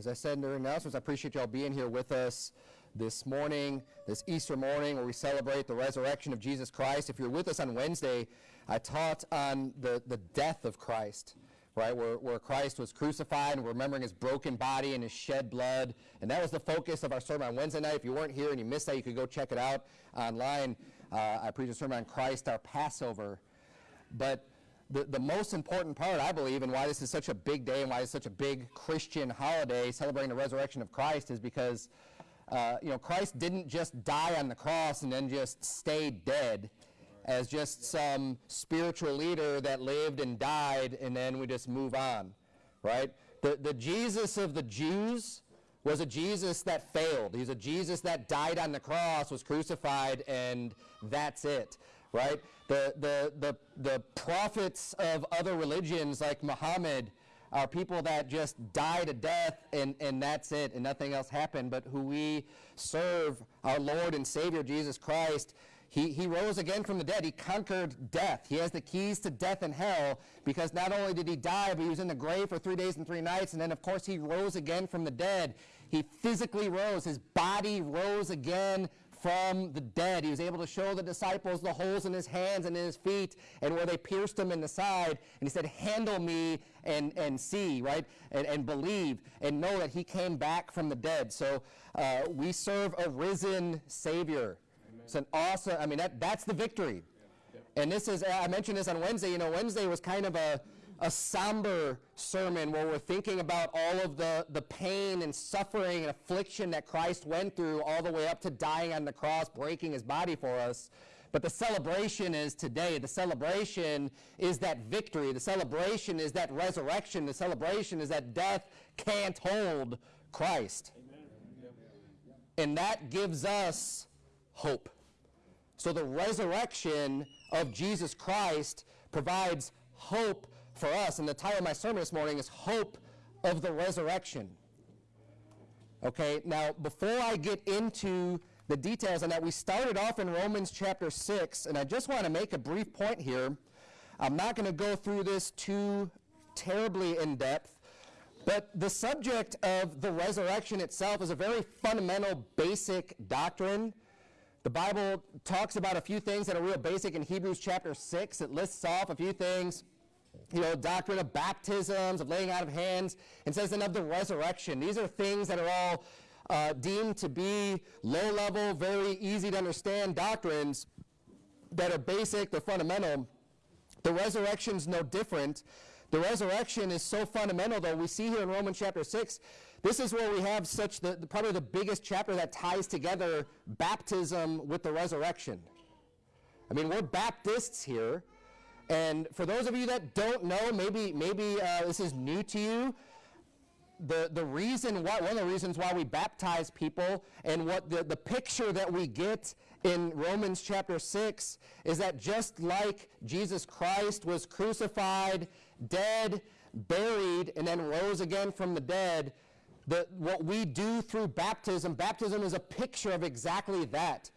as I said in the announcements, I appreciate y'all being here with us this morning, this Easter morning, where we celebrate the resurrection of Jesus Christ. If you're with us on Wednesday, I taught on the, the death of Christ, right, where, where Christ was crucified and remembering his broken body and his shed blood. And that was the focus of our sermon on Wednesday night. If you weren't here and you missed that, you could go check it out online. Uh, I preached a sermon on Christ, our Passover. But the, the most important part, I believe, and why this is such a big day and why it's such a big Christian holiday celebrating the resurrection of Christ is because, uh, you know, Christ didn't just die on the cross and then just stay dead as just some spiritual leader that lived and died and then we just move on, right? The, the Jesus of the Jews was a Jesus that failed. He's a Jesus that died on the cross, was crucified, and that's it right? The, the, the, the prophets of other religions like Muhammad are people that just die to death and, and that's it and nothing else happened. But who we serve, our Lord and Savior Jesus Christ, he, he rose again from the dead. He conquered death. He has the keys to death and hell because not only did he die, but he was in the grave for three days and three nights. And then, of course, he rose again from the dead. He physically rose. His body rose again from the dead. He was able to show the disciples the holes in his hands and in his feet and where they pierced him in the side. And he said, handle me and, and see, right? And, and believe and know that he came back from the dead. So uh, we serve a risen Savior. Amen. It's an awesome, I mean, that, that's the victory. Yeah. Yeah. And this is, I mentioned this on Wednesday. You know, Wednesday was kind of a, a somber sermon where we're thinking about all of the, the pain and suffering and affliction that Christ went through all the way up to dying on the cross, breaking his body for us. But the celebration is today. The celebration is that victory. The celebration is that resurrection. The celebration is that death can't hold Christ. Amen. And that gives us hope. So the resurrection of Jesus Christ provides hope for us. And the title of my sermon this morning is Hope of the Resurrection. Okay, now before I get into the details on that, we started off in Romans chapter 6, and I just want to make a brief point here. I'm not going to go through this too terribly in depth, but the subject of the resurrection itself is a very fundamental, basic doctrine. The Bible talks about a few things that are real basic in Hebrews chapter 6. It lists off a few things you know, doctrine of baptisms, of laying out of hands, and says then of the resurrection. These are things that are all uh, deemed to be low level, very easy to understand doctrines that are basic, they're fundamental. The resurrection is no different. The resurrection is so fundamental, though. We see here in Romans chapter 6, this is where we have such the, the probably the biggest chapter that ties together baptism with the resurrection. I mean, we're Baptists here. And for those of you that don't know, maybe, maybe uh, this is new to you, the, the reason why, one of the reasons why we baptize people and what the, the picture that we get in Romans chapter 6 is that just like Jesus Christ was crucified, dead, buried, and then rose again from the dead, the, what we do through baptism, baptism is a picture of exactly that.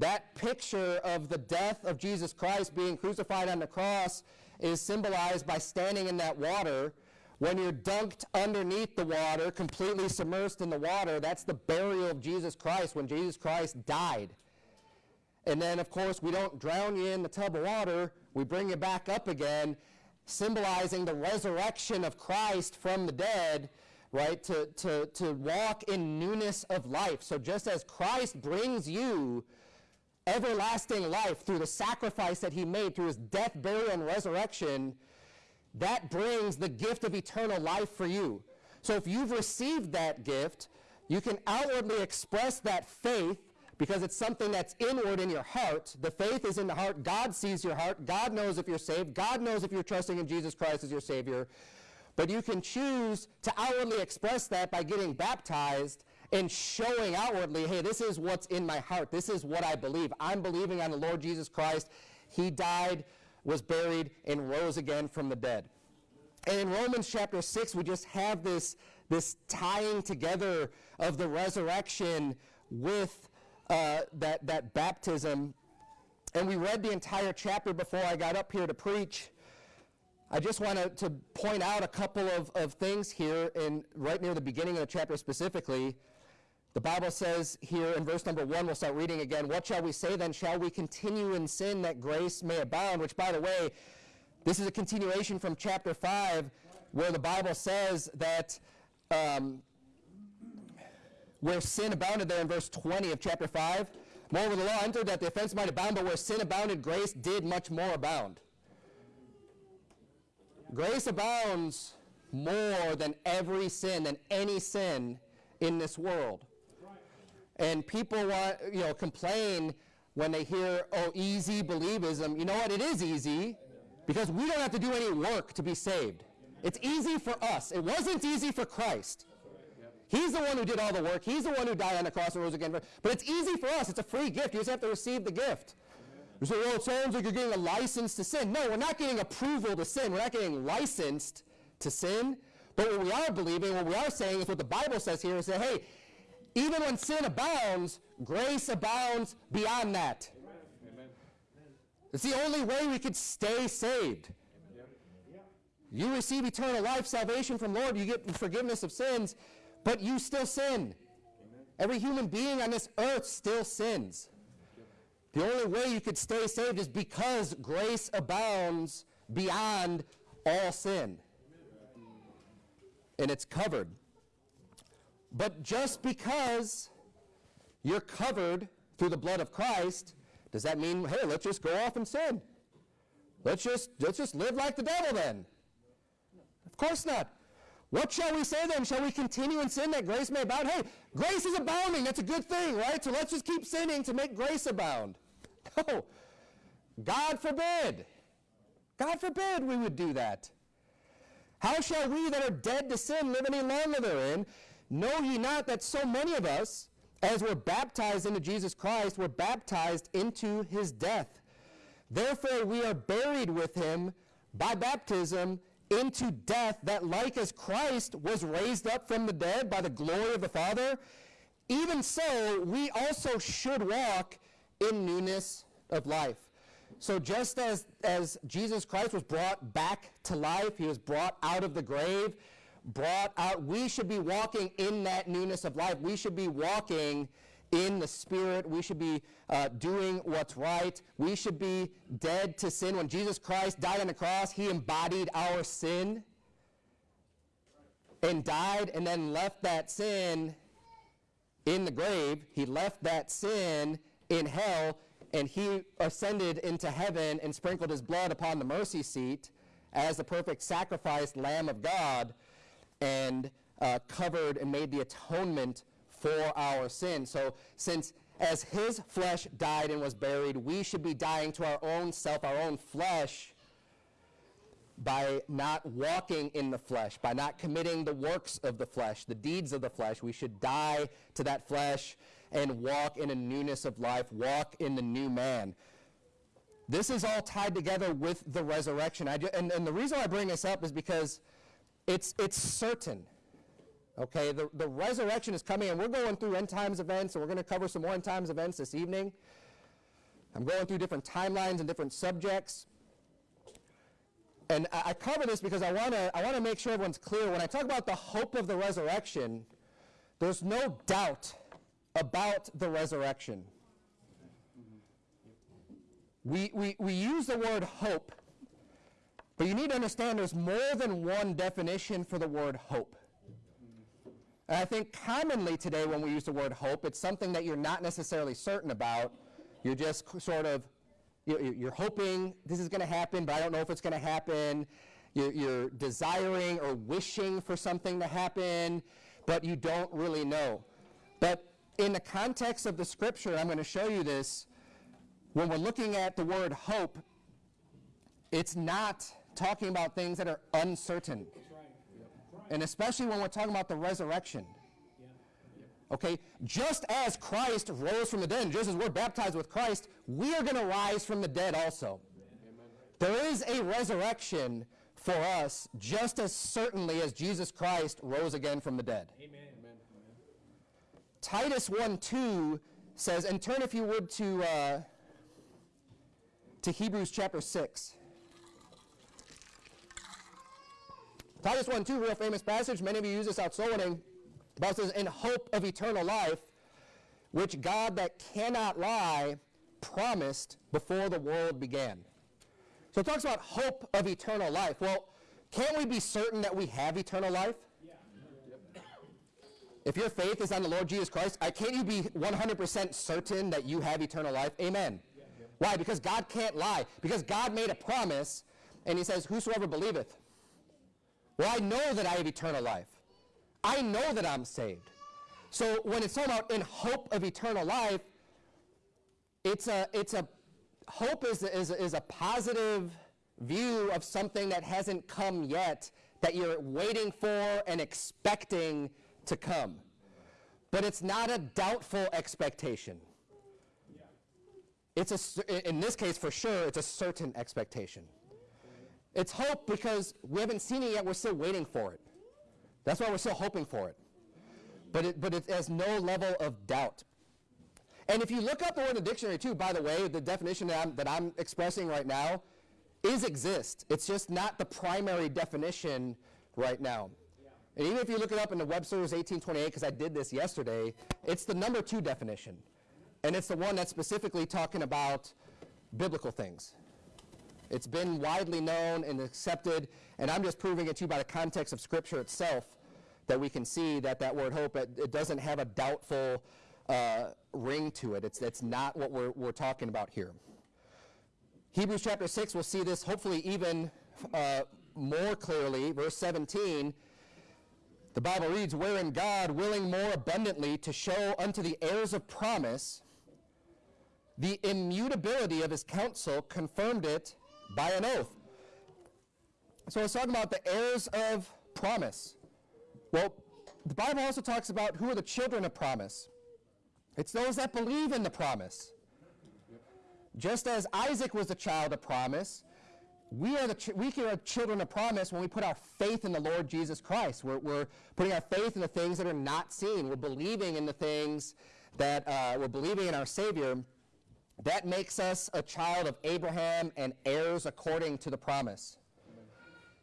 That picture of the death of Jesus Christ being crucified on the cross is symbolized by standing in that water. When you're dunked underneath the water, completely submersed in the water, that's the burial of Jesus Christ when Jesus Christ died. And then, of course, we don't drown you in the tub of water, we bring you back up again, symbolizing the resurrection of Christ from the dead, right? To, to, to walk in newness of life. So just as Christ brings you everlasting life through the sacrifice that he made through his death, burial, and resurrection, that brings the gift of eternal life for you. So if you've received that gift, you can outwardly express that faith because it's something that's inward in your heart. The faith is in the heart. God sees your heart. God knows if you're saved. God knows if you're trusting in Jesus Christ as your Savior. But you can choose to outwardly express that by getting baptized and showing outwardly, hey, this is what's in my heart. This is what I believe. I'm believing on the Lord Jesus Christ. He died, was buried, and rose again from the dead. And in Romans chapter 6, we just have this, this tying together of the resurrection with uh, that, that baptism. And we read the entire chapter before I got up here to preach. I just want to, point out a couple of, of things here in right near the beginning of the chapter specifically. The Bible says here in verse number one, we'll start reading again. What shall we say then? Shall we continue in sin that grace may abound? Which, by the way, this is a continuation from chapter 5, where the Bible says that um, where sin abounded, there in verse 20 of chapter 5, moreover the law entered that the offense might abound, but where sin abounded, grace did much more abound. Grace abounds more than every sin, than any sin in this world. And people want, you know, complain when they hear, oh, easy believism. You know what? It is easy because we don't have to do any work to be saved. It's easy for us. It wasn't easy for Christ. He's the one who did all the work. He's the one who died on the cross and rose again. But it's easy for us. It's a free gift. You just have to receive the gift. You say, well, it sounds like you're getting a license to sin. No, we're not getting approval to sin. We're not getting licensed to sin. But what we are believing, what we are saying is what the Bible says here is that, hey, even when sin abounds, grace abounds beyond that. Amen. It's the only way we could stay saved. You receive eternal life, salvation from Lord, you get forgiveness of sins, but you still sin. Every human being on this earth still sins. The only way you could stay saved is because grace abounds beyond all sin. And it's covered. But just because you're covered through the blood of Christ, does that mean, hey, let's just go off and sin? Let's just, let's just live like the devil then? Of course not. What shall we say then? Shall we continue in sin that grace may abound? Hey, grace is abounding. That's a good thing, right? So let's just keep sinning to make grace abound. No. God forbid. God forbid we would do that. How shall we that are dead to sin live any longer therein? Know ye not that so many of us, as were baptized into Jesus Christ, were baptized into his death? Therefore we are buried with him by baptism into death, that like as Christ was raised up from the dead by the glory of the Father, even so we also should walk in newness of life. So just as, as Jesus Christ was brought back to life, he was brought out of the grave, brought out, we should be walking in that newness of life. We should be walking in the Spirit. We should be uh, doing what's right. We should be dead to sin. When Jesus Christ died on the cross, he embodied our sin and died and then left that sin in the grave. He left that sin in hell and he ascended into heaven and sprinkled his blood upon the mercy seat as the perfect sacrificed Lamb of God and uh, covered and made the atonement for our sin. So, since as his flesh died and was buried, we should be dying to our own self, our own flesh, by not walking in the flesh, by not committing the works of the flesh, the deeds of the flesh. We should die to that flesh and walk in a newness of life, walk in the new man. This is all tied together with the resurrection. Just, and, and the reason I bring this up is because it's, it's certain. Okay, the, the resurrection is coming, and we're going through end times events, and we're going to cover some more end times events this evening. I'm going through different timelines and different subjects. And I, I cover this because I want to I want to make sure everyone's clear. When I talk about the hope of the resurrection, there's no doubt about the resurrection. We, we, we use the word hope, but you need to understand there's more than one definition for the word hope. And I think commonly today when we use the word hope, it's something that you're not necessarily certain about. You're just sort of, you're hoping this is going to happen, but I don't know if it's going to happen. You're desiring or wishing for something to happen, but you don't really know. But in the context of the scripture, I'm going to show you this. When we're looking at the word hope, it's not talking about things that are uncertain. And especially when we're talking about the resurrection. Okay, just as Christ rose from the dead, just as we're baptized with Christ, we are going to rise from the dead also. There is a resurrection for us just as certainly as Jesus Christ rose again from the dead. Amen. Titus 1 2 says, and turn if you would to, uh, to Hebrews chapter 6. Titus 1 2, real famous passage. Many of you use this out soul winning. The Bible says, in hope of eternal life, which God that cannot lie promised before the world began. So it talks about hope of eternal life. Well, can't we be certain that we have eternal life? If your faith is on the Lord Jesus Christ, I, can't you be 100% certain that you have eternal life? Amen. Why? Because God can't lie. Because God made a promise, and he says, whosoever believeth. Well, I know that I have eternal life. I know that I'm saved. So when it's talking about in hope of eternal life, it's a, it's a hope is, is, is a positive view of something that hasn't come yet, that you're waiting for and expecting to come. But it's not a doubtful expectation. It's a, in this case, for sure, it's a certain expectation. It's hope because we haven't seen it yet, we're still waiting for it. That's why we're still hoping for it. But it, but it has no level of doubt. And if you look up the word in the dictionary too, by the way, the definition that I'm, that I'm expressing right now is exist. It's just not the primary definition right now. And even if you look it up in the Webster's 1828, because I did this yesterday, it's the number two definition. And it's the one that's specifically talking about biblical things. It's been widely known and accepted, and I'm just proving it to you by the context of Scripture itself that we can see that that word hope, it, it doesn't have a doubtful uh, ring to it. It's, it's not what we're, we're talking about here. Hebrews chapter 6, we'll see this hopefully even uh, more clearly. Verse 17, the Bible reads, Wherein God, willing more abundantly to show unto the heirs of promise the immutability of his counsel, confirmed it by an oath. So it's talking about the heirs of promise. Well, the Bible also talks about who are the children of promise. It's those that believe in the promise. Just as Isaac was the child of promise, we are, the we are children of promise when we put our faith in the Lord Jesus Christ. We're, we're putting our faith in the things that are not seen. We're believing in the things that uh, we're believing in our Savior. That makes us a child of Abraham and heirs according to the promise.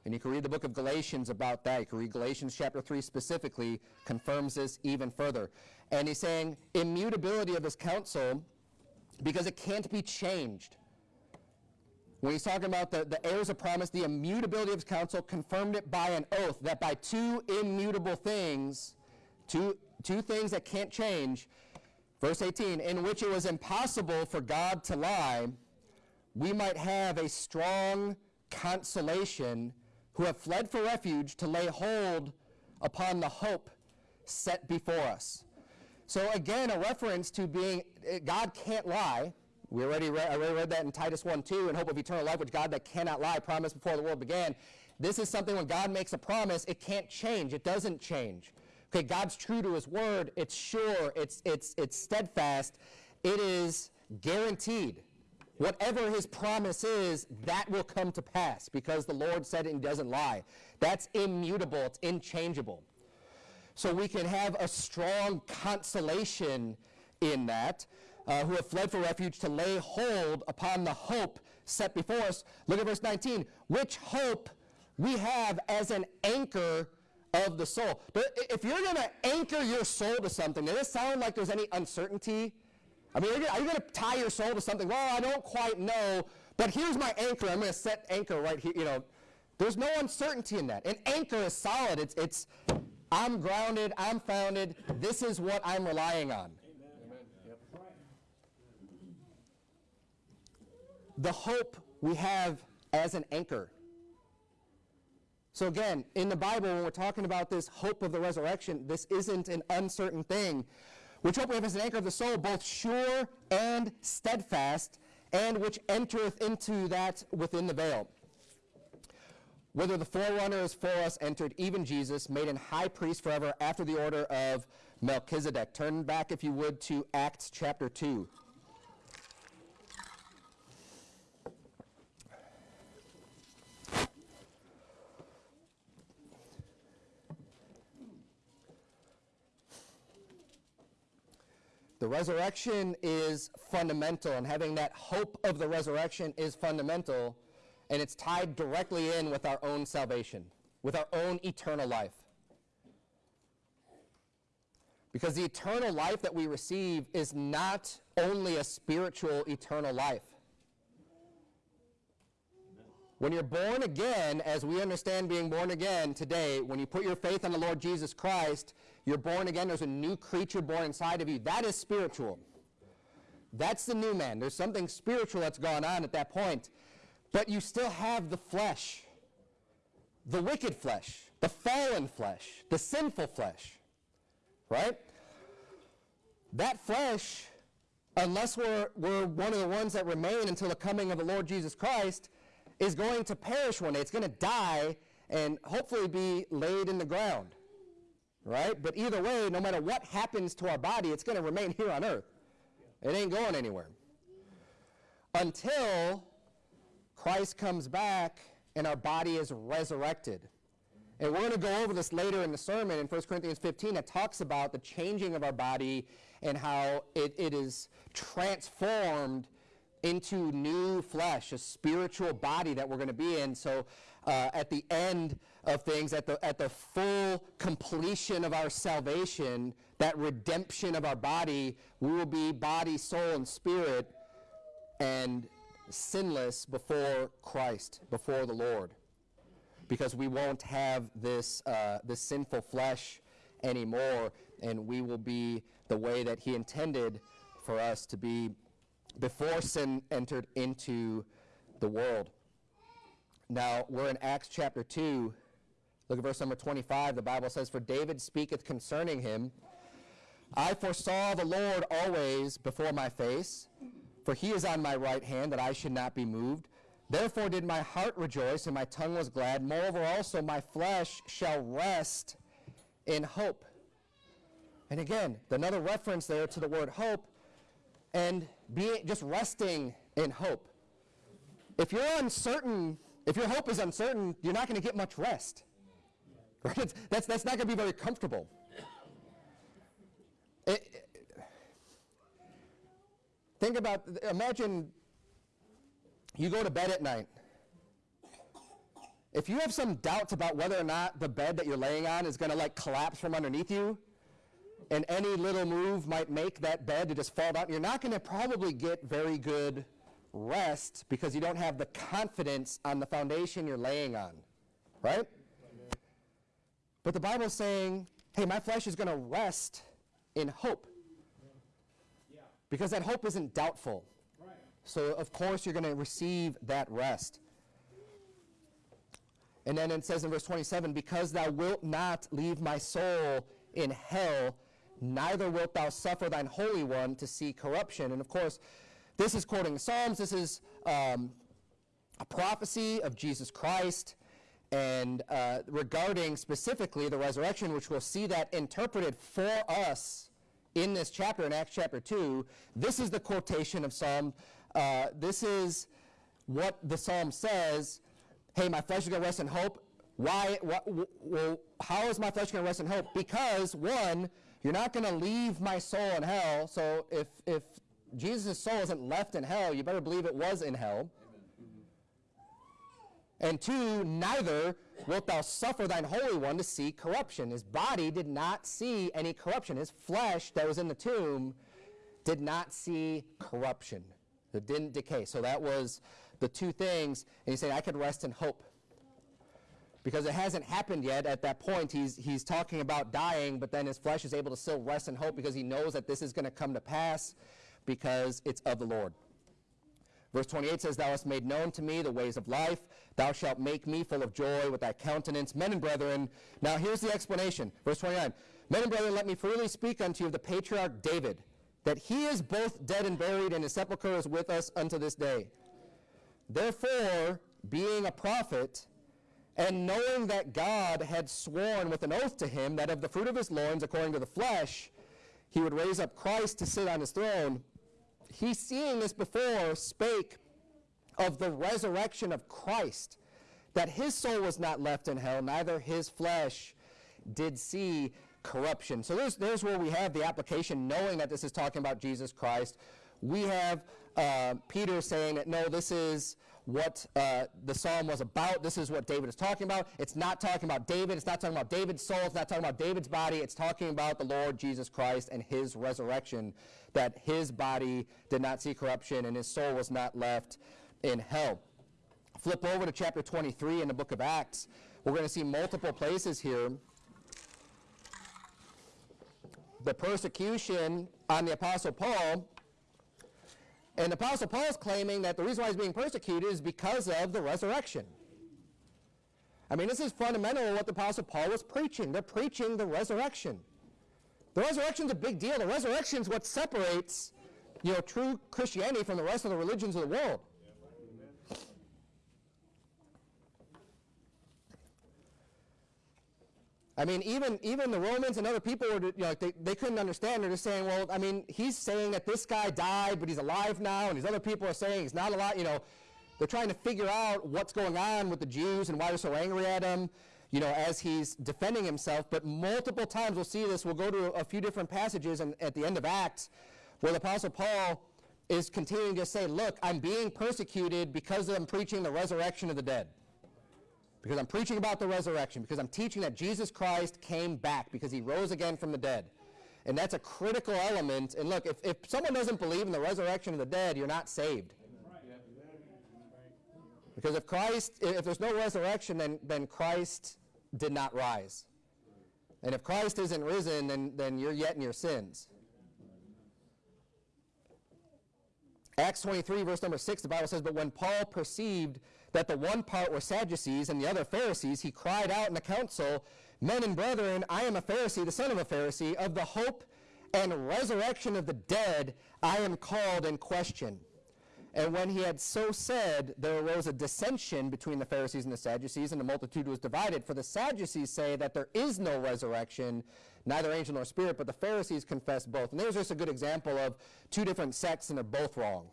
And you can read the book of Galatians about that. You can read Galatians chapter 3 specifically, confirms this even further. And he's saying immutability of his counsel because it can't be changed. When he's talking about the, the heirs of promise, the immutability of his counsel confirmed it by an oath that by two immutable things, two, two things that can't change, Verse 18, in which it was impossible for God to lie, we might have a strong consolation who have fled for refuge to lay hold upon the hope set before us. So again, a reference to being, God can't lie. We already read, I already read that in Titus 1 2, in hope of eternal life, which God that cannot lie promised before the world began. This is something when God makes a promise, it can't change. It doesn't change. Okay, God's true to his word. It's sure. It's, it's, it's steadfast. It is guaranteed. Whatever his promise is, that will come to pass because the Lord said it and doesn't lie. That's immutable. It's unchangeable. So we can have a strong consolation in that, uh, who have fled for refuge to lay hold upon the hope set before us. Look at verse 19. Which hope we have as an anchor of the soul. But if you're going to anchor your soul to something, does it sound like there's any uncertainty? I mean, are you going to tie your soul to something? Well, I don't quite know, but here's my anchor. I'm going to set anchor right here. You know, there's no uncertainty in that. An anchor is solid. It's, it's I'm grounded. I'm founded. This is what I'm relying on. Amen. Yep. The hope we have as an anchor so again, in the Bible, when we're talking about this hope of the resurrection, this isn't an uncertain thing. Which hope we have as an anchor of the soul, both sure and steadfast, and which entereth into that within the veil. Whether the forerunner is for us entered, even Jesus, made an high priest forever after the order of Melchizedek. Turn back, if you would, to Acts chapter 2. The resurrection is fundamental, and having that hope of the resurrection is fundamental, and it's tied directly in with our own salvation. with our own eternal life. Because the eternal life that we receive is not only a spiritual eternal life. When you're born again, as we understand being born again today, when you put your faith on the Lord Jesus Christ, you're born again. There's a new creature born inside of you. That is spiritual. That's the new man. There's something spiritual that's gone on at that point. But you still have the flesh, the wicked flesh, the fallen flesh, the sinful flesh. Right? That flesh, unless we're, we're one of the ones that remain until the coming of the Lord Jesus Christ, is going to perish one day. It's going to die and hopefully be laid in the ground. Right? But either way, no matter what happens to our body, it's going to remain here on earth. It ain't going anywhere. Until Christ comes back and our body is resurrected. And we're going to go over this later in the sermon in 1 Corinthians 15 that talks about the changing of our body and how it, it is transformed into new flesh, a spiritual body that we're going to be in. So uh, at the end of things, at the, at the full completion of our salvation, that redemption of our body, we will be body, soul, and spirit and sinless before Christ, before the Lord. Because we won't have this, uh, this sinful flesh anymore, and we will be the way that He intended for us to be before sin entered into the world. Now, we're in Acts chapter 2. Look at verse number 25. The Bible says, For David speaketh concerning him, I foresaw the Lord always before my face, for he is on my right hand, that I should not be moved. Therefore did my heart rejoice, and my tongue was glad. Moreover also my flesh shall rest in hope. And again, another reference there to the word hope, and being just resting in hope. If you're uncertain, if your hope is uncertain, you're not going to get much rest. Right? That's, that's not going to be very comfortable. It, think about, imagine you go to bed at night. If you have some doubts about whether or not the bed that you're laying on is going to like collapse from underneath you, and any little move might make that bed to just fall down, you're not going to probably get very good rest because you don't have the confidence on the foundation you're laying on. Right? But the Bible is saying, hey, my flesh is going to rest in hope. Because that hope isn't doubtful. So, of course, you're going to receive that rest. And then it says in verse 27 Because thou wilt not leave my soul in hell, neither wilt thou suffer thine Holy One to see corruption. And of course, this is quoting Psalms. This is um, a prophecy of Jesus Christ and uh, regarding specifically the resurrection, which we'll see that interpreted for us in this chapter, in Acts chapter 2. This is the quotation of Psalm. Uh, this is what the Psalm says Hey, my flesh is going to rest in hope. Why? What, well, how is my flesh going to rest in hope? Because, one, you're not going to leave my soul in hell. So if, if Jesus' soul isn't left in hell, you better believe it was in hell. And two, neither wilt thou suffer thine Holy One to see corruption. His body did not see any corruption. His flesh that was in the tomb did not see corruption. It didn't decay. So that was the two things. And he's saying, I could rest in hope because it hasn't happened yet at that point. He's, he's talking about dying, but then his flesh is able to still rest in hope because he knows that this is going to come to pass because it's of the Lord. Verse 28 says, Thou hast made known to me the ways of life. Thou shalt make me full of joy with thy countenance. Men and brethren, now here's the explanation. Verse 29 Men and brethren, let me freely speak unto you of the patriarch David, that he is both dead and buried, and his sepulchre is with us unto this day. Therefore, being a prophet, and knowing that God had sworn with an oath to him that of the fruit of his loins, according to the flesh, he would raise up Christ to sit on his throne, he, seeing this before, spake of the resurrection of Christ, that his soul was not left in hell, neither his flesh did see corruption. So there's, there's where we have the application, knowing that this is talking about Jesus Christ. We have uh, Peter saying that no, this is what uh, the psalm was about. This is what David is talking about. It's not talking about David. It's not talking about David's soul. It's not talking about David's body. It's talking about the Lord Jesus Christ and his resurrection, that his body did not see corruption and his soul was not left in hell. Flip over to chapter 23 in the book of Acts. We're going to see multiple places here. The persecution on the Apostle Paul. And the Apostle Paul is claiming that the reason why he's being persecuted is because of the resurrection. I mean, this is fundamental what the Apostle Paul was preaching. They're preaching the resurrection. The resurrection's a big deal. The resurrection is what separates, you know, true Christianity from the rest of the religions of the world. I mean, even even the Romans and other people were, you know, they, they couldn't understand. They're just saying, well, I mean, he's saying that this guy died, but he's alive now, and these other people are saying he's not alive. You know, they're trying to figure out what's going on with the Jews and why they're so angry at him. You know, as he's defending himself. But multiple times we'll see this. We'll go to a, a few different passages and at the end of Acts, where the Apostle Paul is continuing to say, look, I'm being persecuted because I'm preaching the resurrection of the dead because I'm preaching about the resurrection, because I'm teaching that Jesus Christ came back, because he rose again from the dead. And that's a critical element. And look, if, if someone doesn't believe in the resurrection of the dead, you're not saved. Because if Christ, if there's no resurrection, then, then Christ did not rise. And if Christ isn't risen, then, then you're yet in your sins. Acts 23, verse number 6, the Bible says, But when Paul perceived that the one part were Sadducees and the other Pharisees, he cried out in the council, Men and brethren, I am a Pharisee, the son of a Pharisee, of the hope and resurrection of the dead I am called in question. And when he had so said, there arose a dissension between the Pharisees and the Sadducees, and the multitude was divided. For the Sadducees say that there is no resurrection, neither angel nor spirit, but the Pharisees confess both. And there's just a good example of two different sects, and they're both wrong.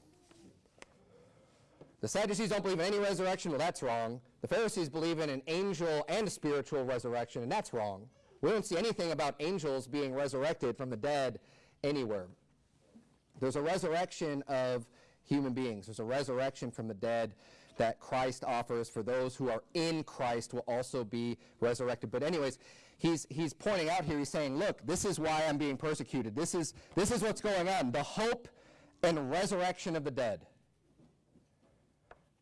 The Sadducees don't believe in any resurrection. Well, that's wrong. The Pharisees believe in an angel and a spiritual resurrection, and that's wrong. We don't see anything about angels being resurrected from the dead anywhere. There's a resurrection of human beings. There's a resurrection from the dead that Christ offers for those who are in Christ will also be resurrected. But anyways, he's he's pointing out here, he's saying, look, this is why I'm being persecuted. This is this is what's going on. The hope and resurrection of the dead.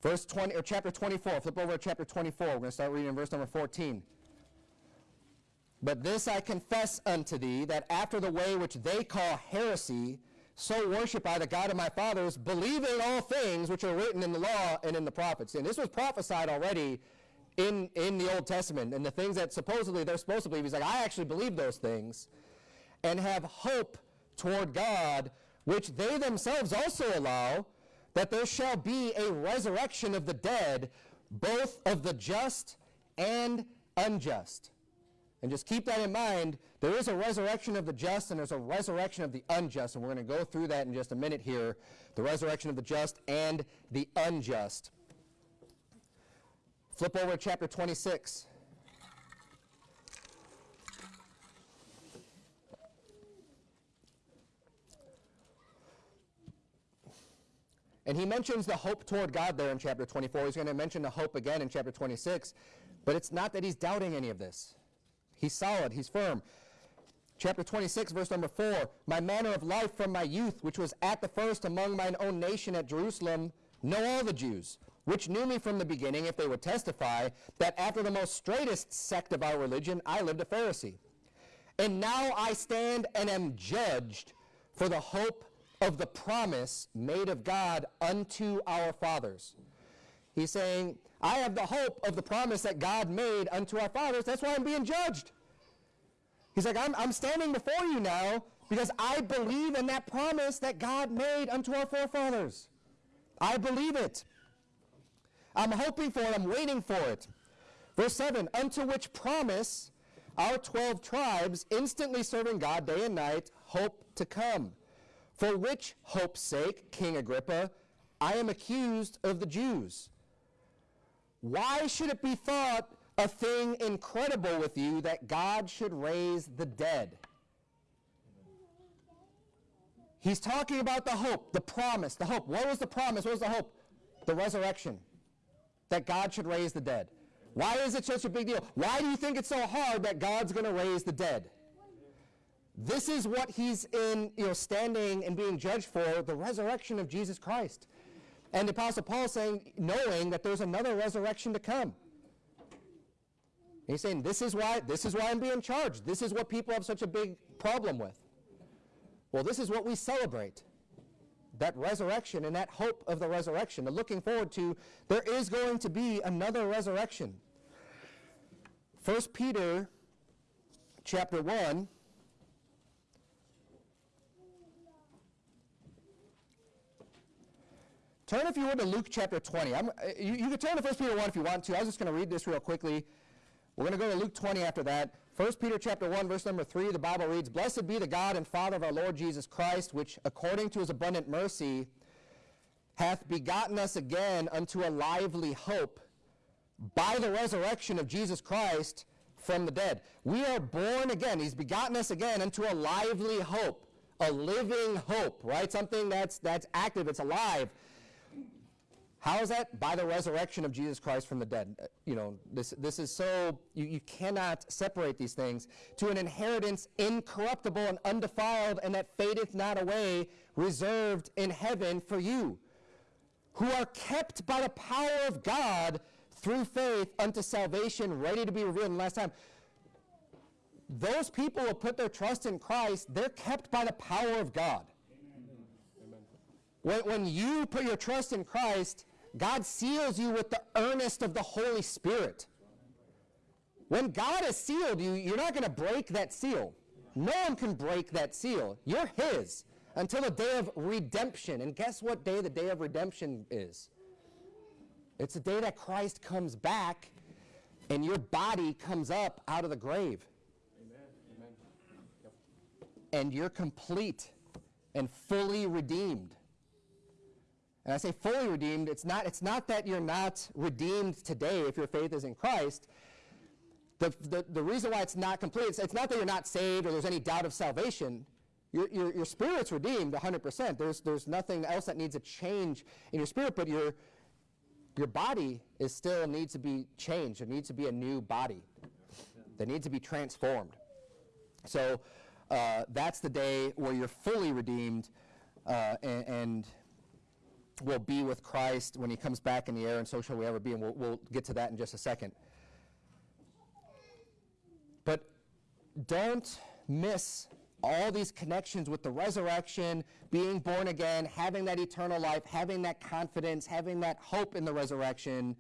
Verse 20, or chapter 24, flip over to chapter 24. We're going to start reading in verse number 14. But this I confess unto thee, that after the way which they call heresy, so worship I the God of my fathers, believing all things which are written in the law and in the prophets. And this was prophesied already in, in the Old Testament. And the things that supposedly they're supposed to believe, he's like, I actually believe those things. And have hope toward God, which they themselves also allow, that there shall be a resurrection of the dead, both of the just and unjust. And just keep that in mind. There is a resurrection of the just and there's a resurrection of the unjust. And we're going to go through that in just a minute here. The resurrection of the just and the unjust. Flip over to chapter 26. And he mentions the hope toward God there in chapter 24. He's going to mention the hope again in chapter 26. But it's not that he's doubting any of this. He's solid, he's firm. Chapter 26, verse number 4 My manner of life from my youth, which was at the first among mine own nation at Jerusalem, know all the Jews, which knew me from the beginning, if they would testify, that after the most straightest sect of our religion, I lived a Pharisee. And now I stand and am judged for the hope of the promise made of God unto our fathers. He's saying, I have the hope of the promise that God made unto our fathers. That's why I'm being judged. He's like, I'm, I'm standing before you now because I believe in that promise that God made unto our forefathers. I believe it. I'm hoping for it. I'm waiting for it. Verse 7 Unto which promise our 12 tribes, instantly serving God day and night, hope to come. For which hope's sake, King Agrippa, I am accused of the Jews. Why should it be thought a thing incredible with you that God should raise the dead? He's talking about the hope, the promise, the hope. What was the promise? What was the hope? The resurrection. That God should raise the dead? Why is it such a big deal? Why do you think it's so hard that God's going to raise the dead? This is what he's in, you know, standing and being judged for, the resurrection of Jesus Christ. And the Apostle Paul saying, knowing that there's another resurrection to come. He's saying, this is why, this is why I'm being charged. This is what people have such a big problem with. Well, this is what we celebrate. That resurrection and that hope of the resurrection, the looking forward to, there is going to be another resurrection. 1 Peter chapter 1 Turn, if you would, to Luke chapter 20. I'm, uh, you, you can turn to 1 Peter 1 if you want to. I was just going to read this real quickly. We're going to go to Luke 20 after that. 1 Peter chapter 1, verse number 3, the Bible reads, Blessed be the God and Father of our Lord Jesus Christ, which according to his abundant mercy hath begotten us again unto a lively hope by the resurrection of Jesus Christ from the dead. We are born again. He's begotten us again unto a lively hope, a living hope, right? Something that's, that's active, it's alive. How is that? By the resurrection of Jesus Christ from the dead. Uh, you know, this, this is so, you, you cannot separate these things. To an inheritance incorruptible and undefiled, and that fadeth not away, reserved in heaven for you, who are kept by the power of God through faith unto salvation, ready to be revealed in the last time. Those people who put their trust in Christ, they're kept by the power of God. When, when you put your trust in Christ, God seals you with the earnest of the Holy Spirit. When God has sealed you, you're not going to break that seal. No one can break that seal. You're His until the day of redemption. And guess what day the day of redemption is? It's the day that Christ comes back and your body comes up out of the grave. Amen. Amen. Yep. And you're complete and fully redeemed. And I say fully redeemed, it's not, it's not that you're not redeemed today if your faith is in Christ. The, the, the reason why it's not complete, it's, it's not that you're not saved or there's any doubt of salvation. Your, your, your spirit's redeemed 100%. There's, there's nothing else that needs a change in your spirit, but your, your body is still needs to be changed. It needs to be a new body that needs to be transformed. So uh, that's the day where you're fully redeemed uh, and, and will be with Christ when he comes back in the air, and so shall we ever be. And we'll, we'll get to that in just a second. But don't miss all these connections with the resurrection, being born again, having that eternal life, having that confidence, having that hope in the resurrection,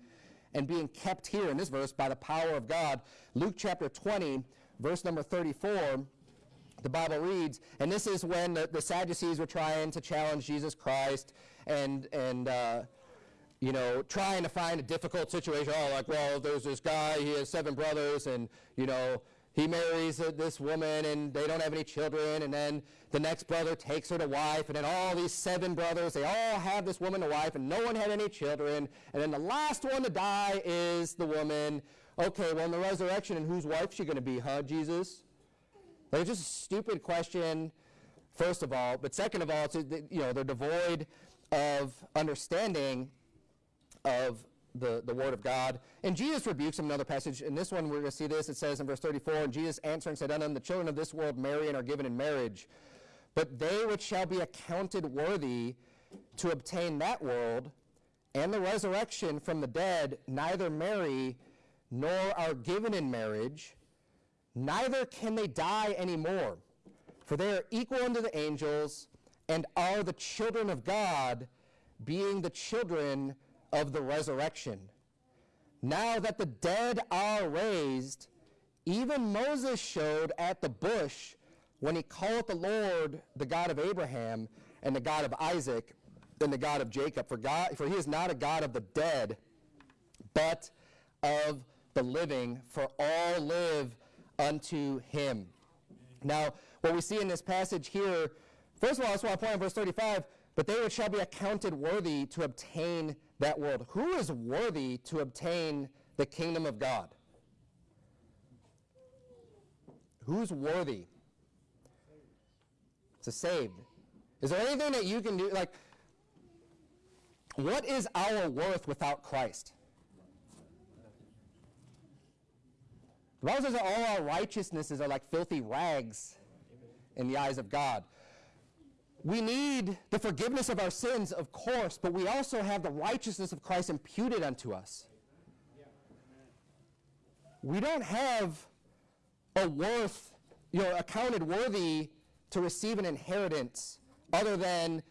and being kept here in this verse by the power of God. Luke chapter 20, verse number 34 the Bible reads, and this is when the, the Sadducees were trying to challenge Jesus Christ and, and uh, you know, trying to find a difficult situation. Oh, like, well, there's this guy, he has seven brothers, and, you know, he marries uh, this woman, and they don't have any children, and then the next brother takes her to wife, and then all these seven brothers, they all have this woman to wife, and no one had any children, and then the last one to die is the woman. Okay, well, in the resurrection, and whose wife she going to be, huh, Jesus? Like, it's just a stupid question, first of all. But second of all, it's, you know, they're devoid of understanding of the, the Word of God. And Jesus rebukes him another passage. In this one, we're going to see this. It says in verse 34, And Jesus answering said unto them, The children of this world marry and are given in marriage. But they which shall be accounted worthy to obtain that world and the resurrection from the dead neither marry nor are given in marriage, neither can they die anymore, for they are equal unto the angels and are the children of God, being the children of the resurrection. Now that the dead are raised, even Moses showed at the bush when he called the Lord the God of Abraham and the God of Isaac and the God of Jacob. For, God, for he is not a God of the dead, but of the living, for all live unto him. Now, what we see in this passage here, First of all, that's why I point out verse 35, but they which shall be accounted worthy to obtain that world. Who is worthy to obtain the kingdom of God? Who's worthy? To saved. Is there anything that you can do? Like, what is our worth without Christ? The Bible says that all our righteousnesses are like filthy rags in the eyes of God. We need the forgiveness of our sins, of course, but we also have the righteousness of Christ imputed unto us. We don't have a worth, you know, accounted worthy to receive an inheritance other than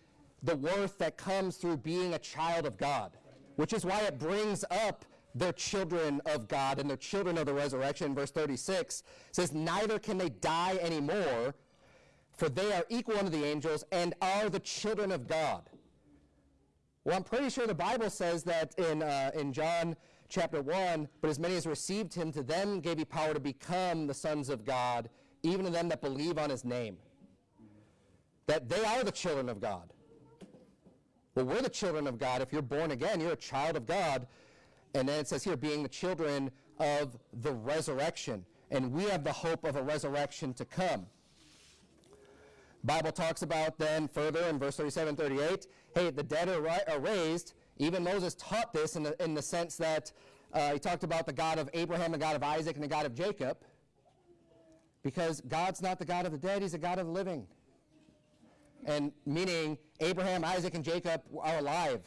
the worth that comes through being a child of God, which is why it brings up their children of God and their children of the resurrection. Verse 36 says, Neither can they die anymore, for they are equal unto the angels and are the children of God. Well, I'm pretty sure the Bible says that in, uh, in John chapter 1, but as many as received him, to them gave he power to become the sons of God, even to them that believe on his name. That they are the children of God. Well, we're the children of God. If you're born again, you're a child of God. And then it says here, being the children of the resurrection. And we have the hope of a resurrection to come. Bible talks about then further in verse 37, 38, hey, the dead are, ri- are raised. Even Moses taught this in the, in the sense that uh, he talked about the God of Abraham, the God of Isaac, and the God of Jacob. Because God's not the God of the dead, he's the God of the living. And meaning Abraham, Isaac, and Jacob are alive.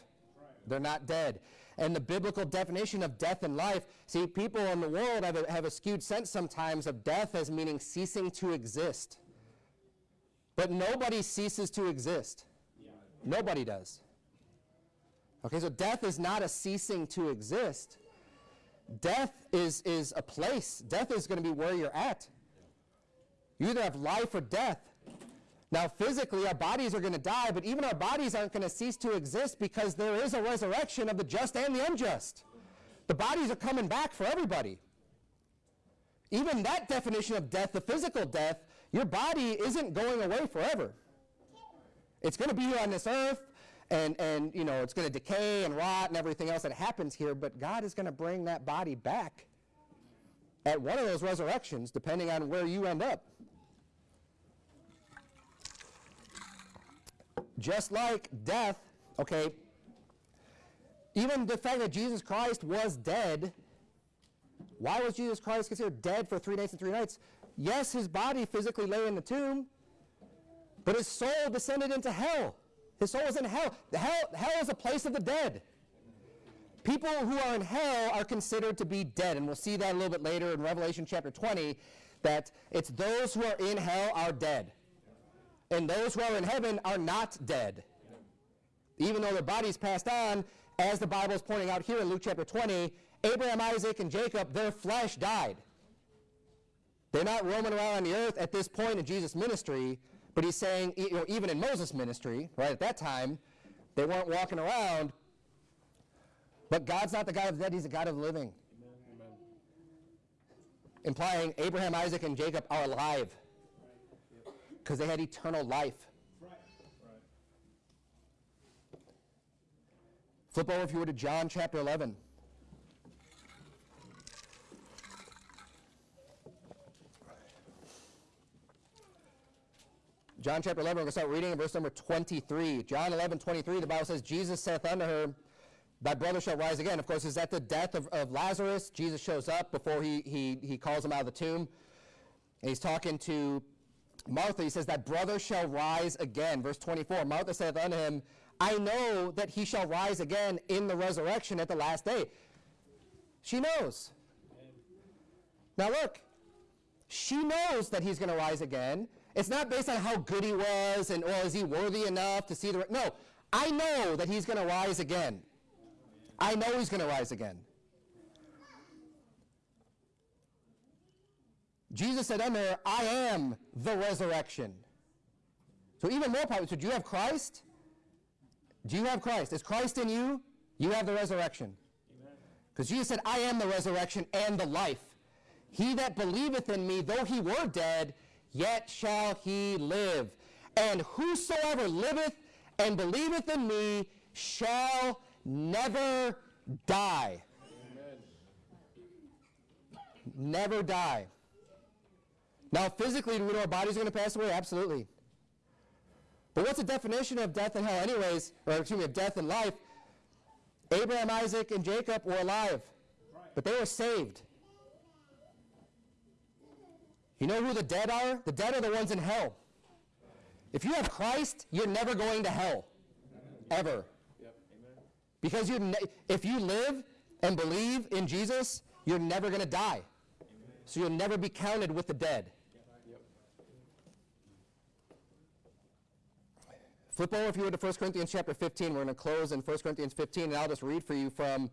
They're not dead. And the biblical definition of death and life, see, people in the world have a, have a skewed sense sometimes of death as meaning ceasing to exist. But nobody ceases to exist. Nobody does. Okay, so death is not a ceasing to exist. Death is, is a place. Death is going to be where you're at. You either have life or death. Now, physically, our bodies are going to die, but even our bodies aren't going to cease to exist because there is a resurrection of the just and the unjust. The bodies are coming back for everybody. Even that definition of death, the physical death, your body isn't going away forever. It's going to be here on this earth, and, and you know, it's going to decay and rot and everything else that happens here, but God is going to bring that body back at one of those resurrections, depending on where you end up. Just like death, okay, even the fact that Jesus Christ was dead, why was Jesus Christ considered dead for three days and three nights? Yes, his body physically lay in the tomb, but his soul descended into hell. His soul was in hell. Hell, hell is a place of the dead. People who are in hell are considered to be dead, and we'll see that a little bit later in Revelation chapter 20, that it's those who are in hell are dead and those who are in heaven are not dead. Even though their bodies passed on, as the Bible is pointing out here in Luke chapter 20, Abraham, Isaac, and Jacob, their flesh died. They're not roaming around on the earth at this point in Jesus' ministry, but he's saying, you know, even in Moses' ministry, right at that time, they weren't walking around. But God's not the God of the dead, he's the God of the living. Amen. Implying Abraham, Isaac, and Jacob are alive because they had eternal life. Flip over, if you were, to John chapter 11. John chapter 11, we're going to start reading in verse number 23. John 11, 23, the Bible says, Jesus saith unto her, Thy brother shall rise again. Of course, is that the death of, of Lazarus? Jesus shows up before he, he, he calls him out of the tomb. And he's talking to Martha, he says, That brother shall rise again. Verse 24 Martha saith unto him, I know that he shall rise again in the resurrection at the last day. She knows. Now look, she knows that he's going to rise again. It's not based on how good he was and, or is he worthy enough to see the. No, I know that he's going to rise again. I know he's going to rise again. Jesus said unto I am the resurrection. So even more powerful. So do you have Christ? Do you have Christ? Is Christ in you? You have the resurrection. Because Jesus said, I am the resurrection and the life. He that believeth in me, though he were dead, yet shall he live. And whosoever liveth and believeth in me shall never die. Amen. Never die. Now, physically, do we know our are going to pass away? Absolutely. But what's the definition of death and hell, anyways? Or, excuse me, of death and life? Abraham, Isaac, and Jacob were alive, but they were saved. You know who the dead are? The dead are the ones in hell. If you have Christ, you're never going to hell. Ever. Because you if you live and believe in Jesus, you're never going to die. So you'll never be counted with the dead. Flip over if you would to 1 Corinthians chapter 15. We're going to close in 1 Corinthians 15, and I'll just read for you from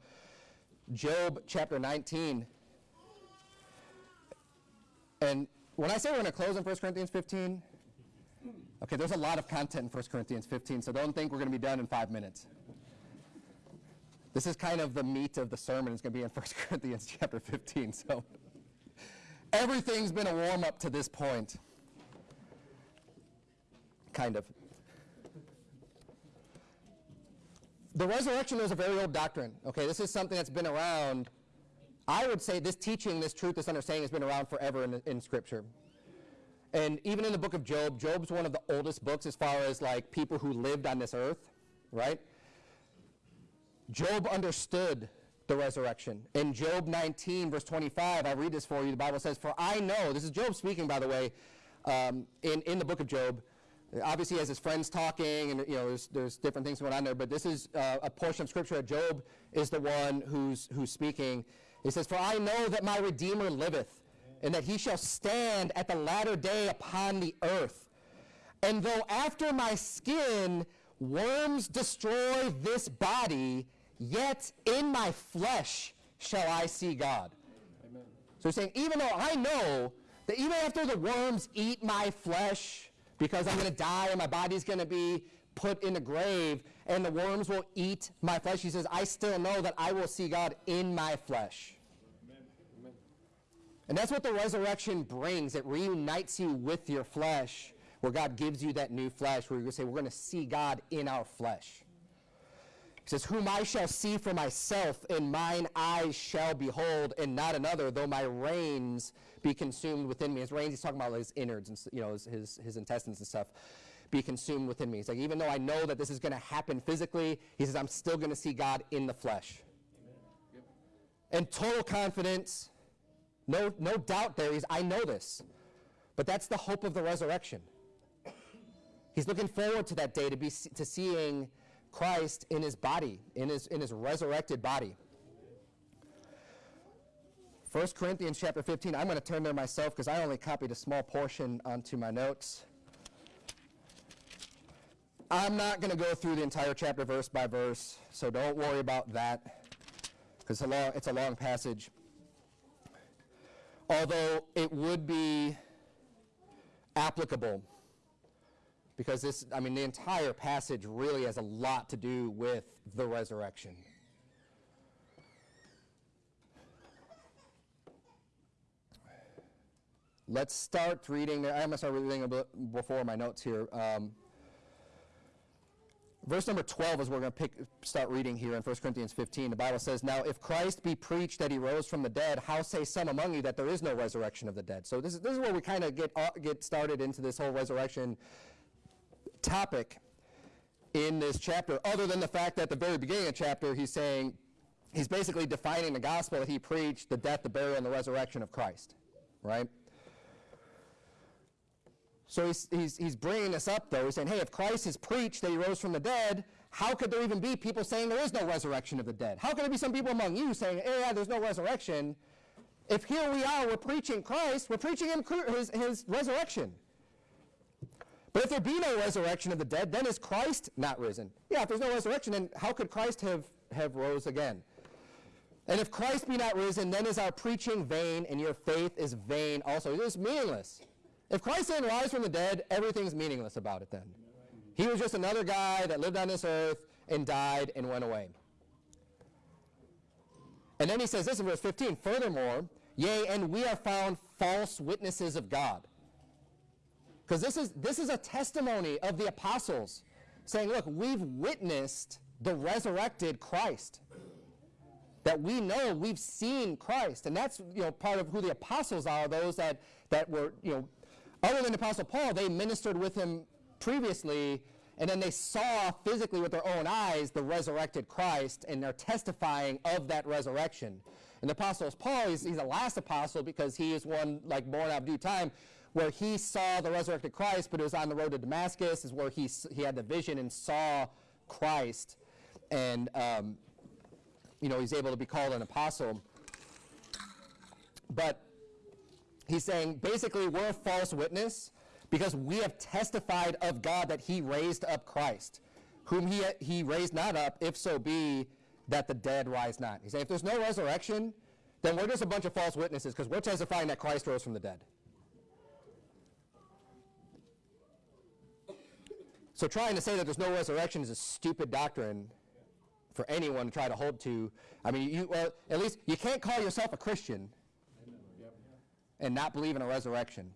Job chapter 19. And when I say we're going to close in 1 Corinthians 15, okay, there's a lot of content in 1 Corinthians 15, so don't think we're going to be done in five minutes. This is kind of the meat of the sermon. It's going to be in 1 Corinthians chapter 15. So everything's been a warm up to this point. Kind of. The resurrection is a very old doctrine. Okay, this is something that's been around. I would say this teaching, this truth, this understanding has been around forever in, in Scripture. And even in the book of Job, Job's one of the oldest books as far as like people who lived on this earth, right? Job understood the resurrection. In Job 19, verse 25, I read this for you. The Bible says, For I know, this is Job speaking, by the way, um, in, in the book of Job. Obviously, he has his friends talking, and you know, there's, there's different things going on there. But this is uh, a portion of scripture that Job is the one who's who's speaking. He says, "For I know that my Redeemer liveth, and that he shall stand at the latter day upon the earth. And though after my skin worms destroy this body, yet in my flesh shall I see God." Amen. So he's saying, even though I know that even after the worms eat my flesh, because I'm going to die and my body's going to be put in the grave and the worms will eat my flesh, he says, I still know that I will see God in my flesh. Amen. And that's what the resurrection brings. It reunites you with your flesh, where God gives you that new flesh, where to say, We're going to see God in our flesh. He says, Whom I shall see for myself, and mine eyes shall behold, and not another, though my reins be consumed within me. His reins, he's talking about his innards and you know his, his, his intestines and stuff, be consumed within me. He's like, even though I know that this is going to happen physically, he says, I'm still going to see God in the flesh. Yep. And total confidence, no, no doubt there. He's, I know this. But that's the hope of the resurrection. He's looking forward to that day to be to seeing Christ in his body, in his in his resurrected body. 1 Corinthians chapter 15. I'm going to turn there myself because I only copied a small portion onto my notes. I'm not going to go through the entire chapter verse by verse, so don't worry about that because it's a long, passage. Although it would be applicable because this, I mean, the entire passage really has a lot to do with the resurrection. Let's start reading. I'm going to start reading before my notes here. Um, verse number 12 is where we're going to pick, start reading here in 1 Corinthians 15. The Bible says, Now if Christ be preached that he rose from the dead, how say some among you that there is no resurrection of the dead? So this is, this is where we kind of get, uh, get started into this whole resurrection topic in this chapter, other than the fact that at the very beginning of the chapter, he's saying, he's basically defining the gospel that he preached, the death, the burial, and the resurrection of Christ, right? So he's, he's, he's bringing this up, though. He's saying, hey, if Christ is preached that he rose from the dead, how could there even be people saying there is no resurrection of the dead? How could there be some people among you saying, hey, yeah, there's no resurrection? If here we are, we're preaching Christ, we're preaching him, his, his resurrection. But if there be no resurrection of the dead, then is Christ not risen? Yeah, if there's no resurrection, then how could Christ have, have rose again? And if Christ be not risen, then is our preaching vain, and your faith is vain also. It is meaningless. If Christ didn't rise from the dead, everything's meaningless about it then. He was just another guy that lived on this earth and died and went away. And then he says this in verse 15 Furthermore, yea, and we are found false witnesses of God. Because this is, this is a testimony of the apostles saying, look, we've witnessed the resurrected Christ. That we know we've seen Christ. And that's you know, part of who the apostles are, those that, that were, you know, other than Apostle Paul, they ministered with him previously, and then they saw physically with their own eyes the resurrected Christ, and they're testifying of that resurrection. And the apostle Paul, he's, he's the last apostle because he is one like born out of due time where he saw the resurrected Christ, but it was on the road to Damascus, is where he, he had the vision and saw Christ. And, um, you know, he's able to be called an apostle. But he's saying basically we're a false witness because we have testified of God that he raised up Christ, whom he, he raised not up, if so be that the dead rise not. He's saying if there's no resurrection, then we're just a bunch of false witnesses because we're testifying that Christ rose from the dead. So trying to say that there's no resurrection is a stupid doctrine for anyone to try to hold to. I mean, you, well, at least you can't call yourself a Christian. And not believe in a resurrection.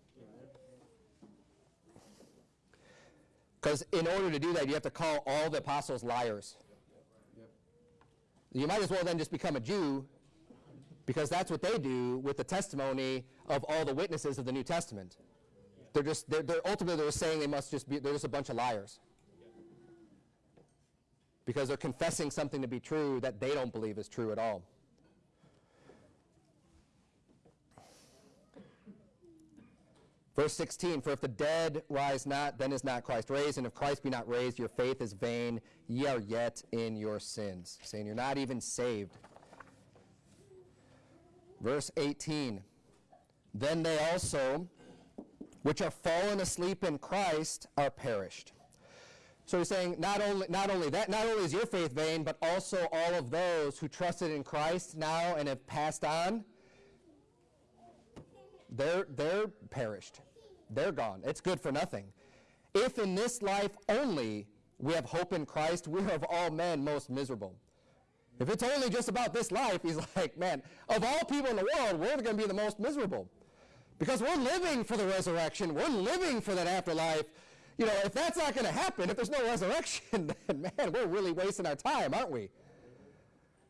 Because in order to do that, you have to call all the apostles liars. You might as well then just become a Jew because that's what they do with the testimony of all the witnesses of the New Testament. They're just, they're, they're ultimately they're saying they must just be, they're just a bunch of liars. Because they're confessing something to be true that they don't believe is true at all. Verse 16, for if the dead rise not, then is not Christ raised, and if Christ be not raised, your faith is vain, ye are yet in your sins. Saying you're not even saved. Verse 18, then they also, which are fallen asleep in Christ, are perished. So he's saying not only, not only that, not only is your faith vain, but also all of those who trusted in Christ now and have passed on, they're, they're perished. They're gone. It's good for nothing. If in this life only we have hope in Christ, we are of all men most miserable. If it's only just about this life, he's like, man, of all people in the world, we're going to be the most miserable. Because we're living for the resurrection. We're living for that afterlife. You know, if that's not going to happen, if there's no resurrection, then man, we're really wasting our time, aren't we?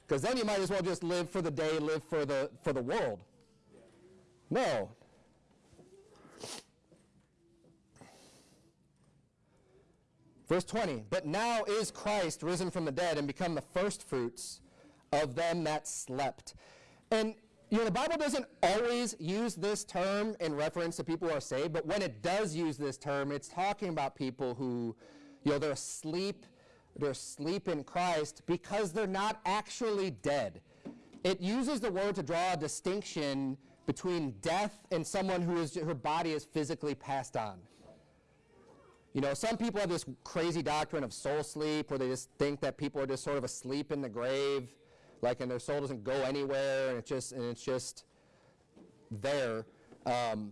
Because then you might as well just live for the day, live for the, for the world. No. Verse 20, but now is Christ risen from the dead and become the firstfruits of them that slept. And, you know, the Bible doesn't always use this term in reference to people who are saved, but when it does use this term, it's talking about people who, you know, they're asleep, they're asleep in Christ because they're not actually dead. It uses the word to draw a distinction between death and someone who is, her body is physically passed on. You know, some people have this crazy doctrine of soul sleep where they just think that people are just sort of asleep in the grave, like, and their soul doesn't go anywhere, and it's just, and it's just there. Um,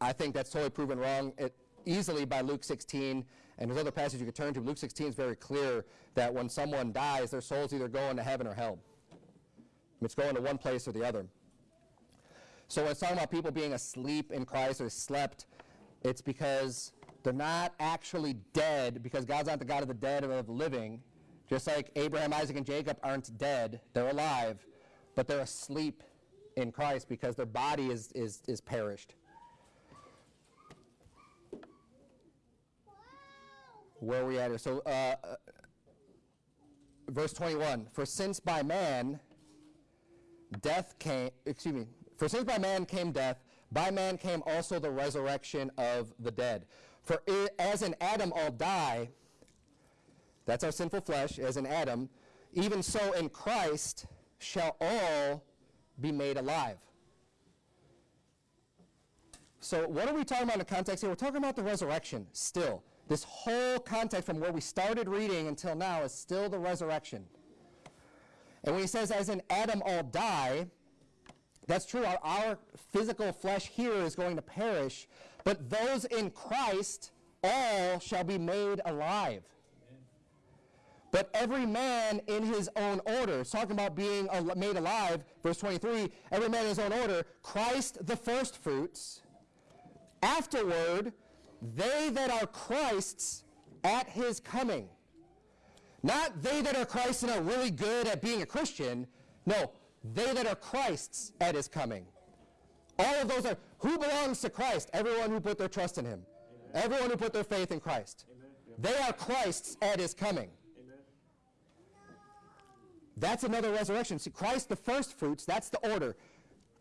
I think that's totally proven wrong it, easily by Luke 16, and there's other passages you could turn to. Luke 16 is very clear that when someone dies, their soul's either going to heaven or hell. It's going to one place or the other. So when it's talking about people being asleep in Christ or slept, it's because they're not actually dead because God's not the God of the dead or of the living. Just like Abraham, Isaac, and Jacob aren't dead, they're alive, but they're asleep in Christ because their body is, is, is perished. Where are we at here? So, uh, uh, verse 21 For since by man death came, excuse me, for since by man came death, by man came also the resurrection of the dead. For i as in Adam all die, that's our sinful flesh, as in Adam, even so in Christ shall all be made alive. So, what are we talking about in the context here? We're talking about the resurrection still. This whole context from where we started reading until now is still the resurrection. And when he says, as in Adam all die, that's true. Our, our physical flesh here is going to perish, but those in Christ, all shall be made alive. But every man in his own order. It's talking about being al- made alive. Verse 23 every man in his own order. Christ the firstfruits. Afterward, they that are Christ's at his coming. Not they that are Christ and are really good at being a Christian. No, they that are Christ's at his coming. All of those are who belongs to Christ? Everyone who put their trust in him. Everyone who put their faith in Christ. Amen. They are Christ's at his coming. Amen. That's another resurrection. See, Christ, the first fruits, that's the order.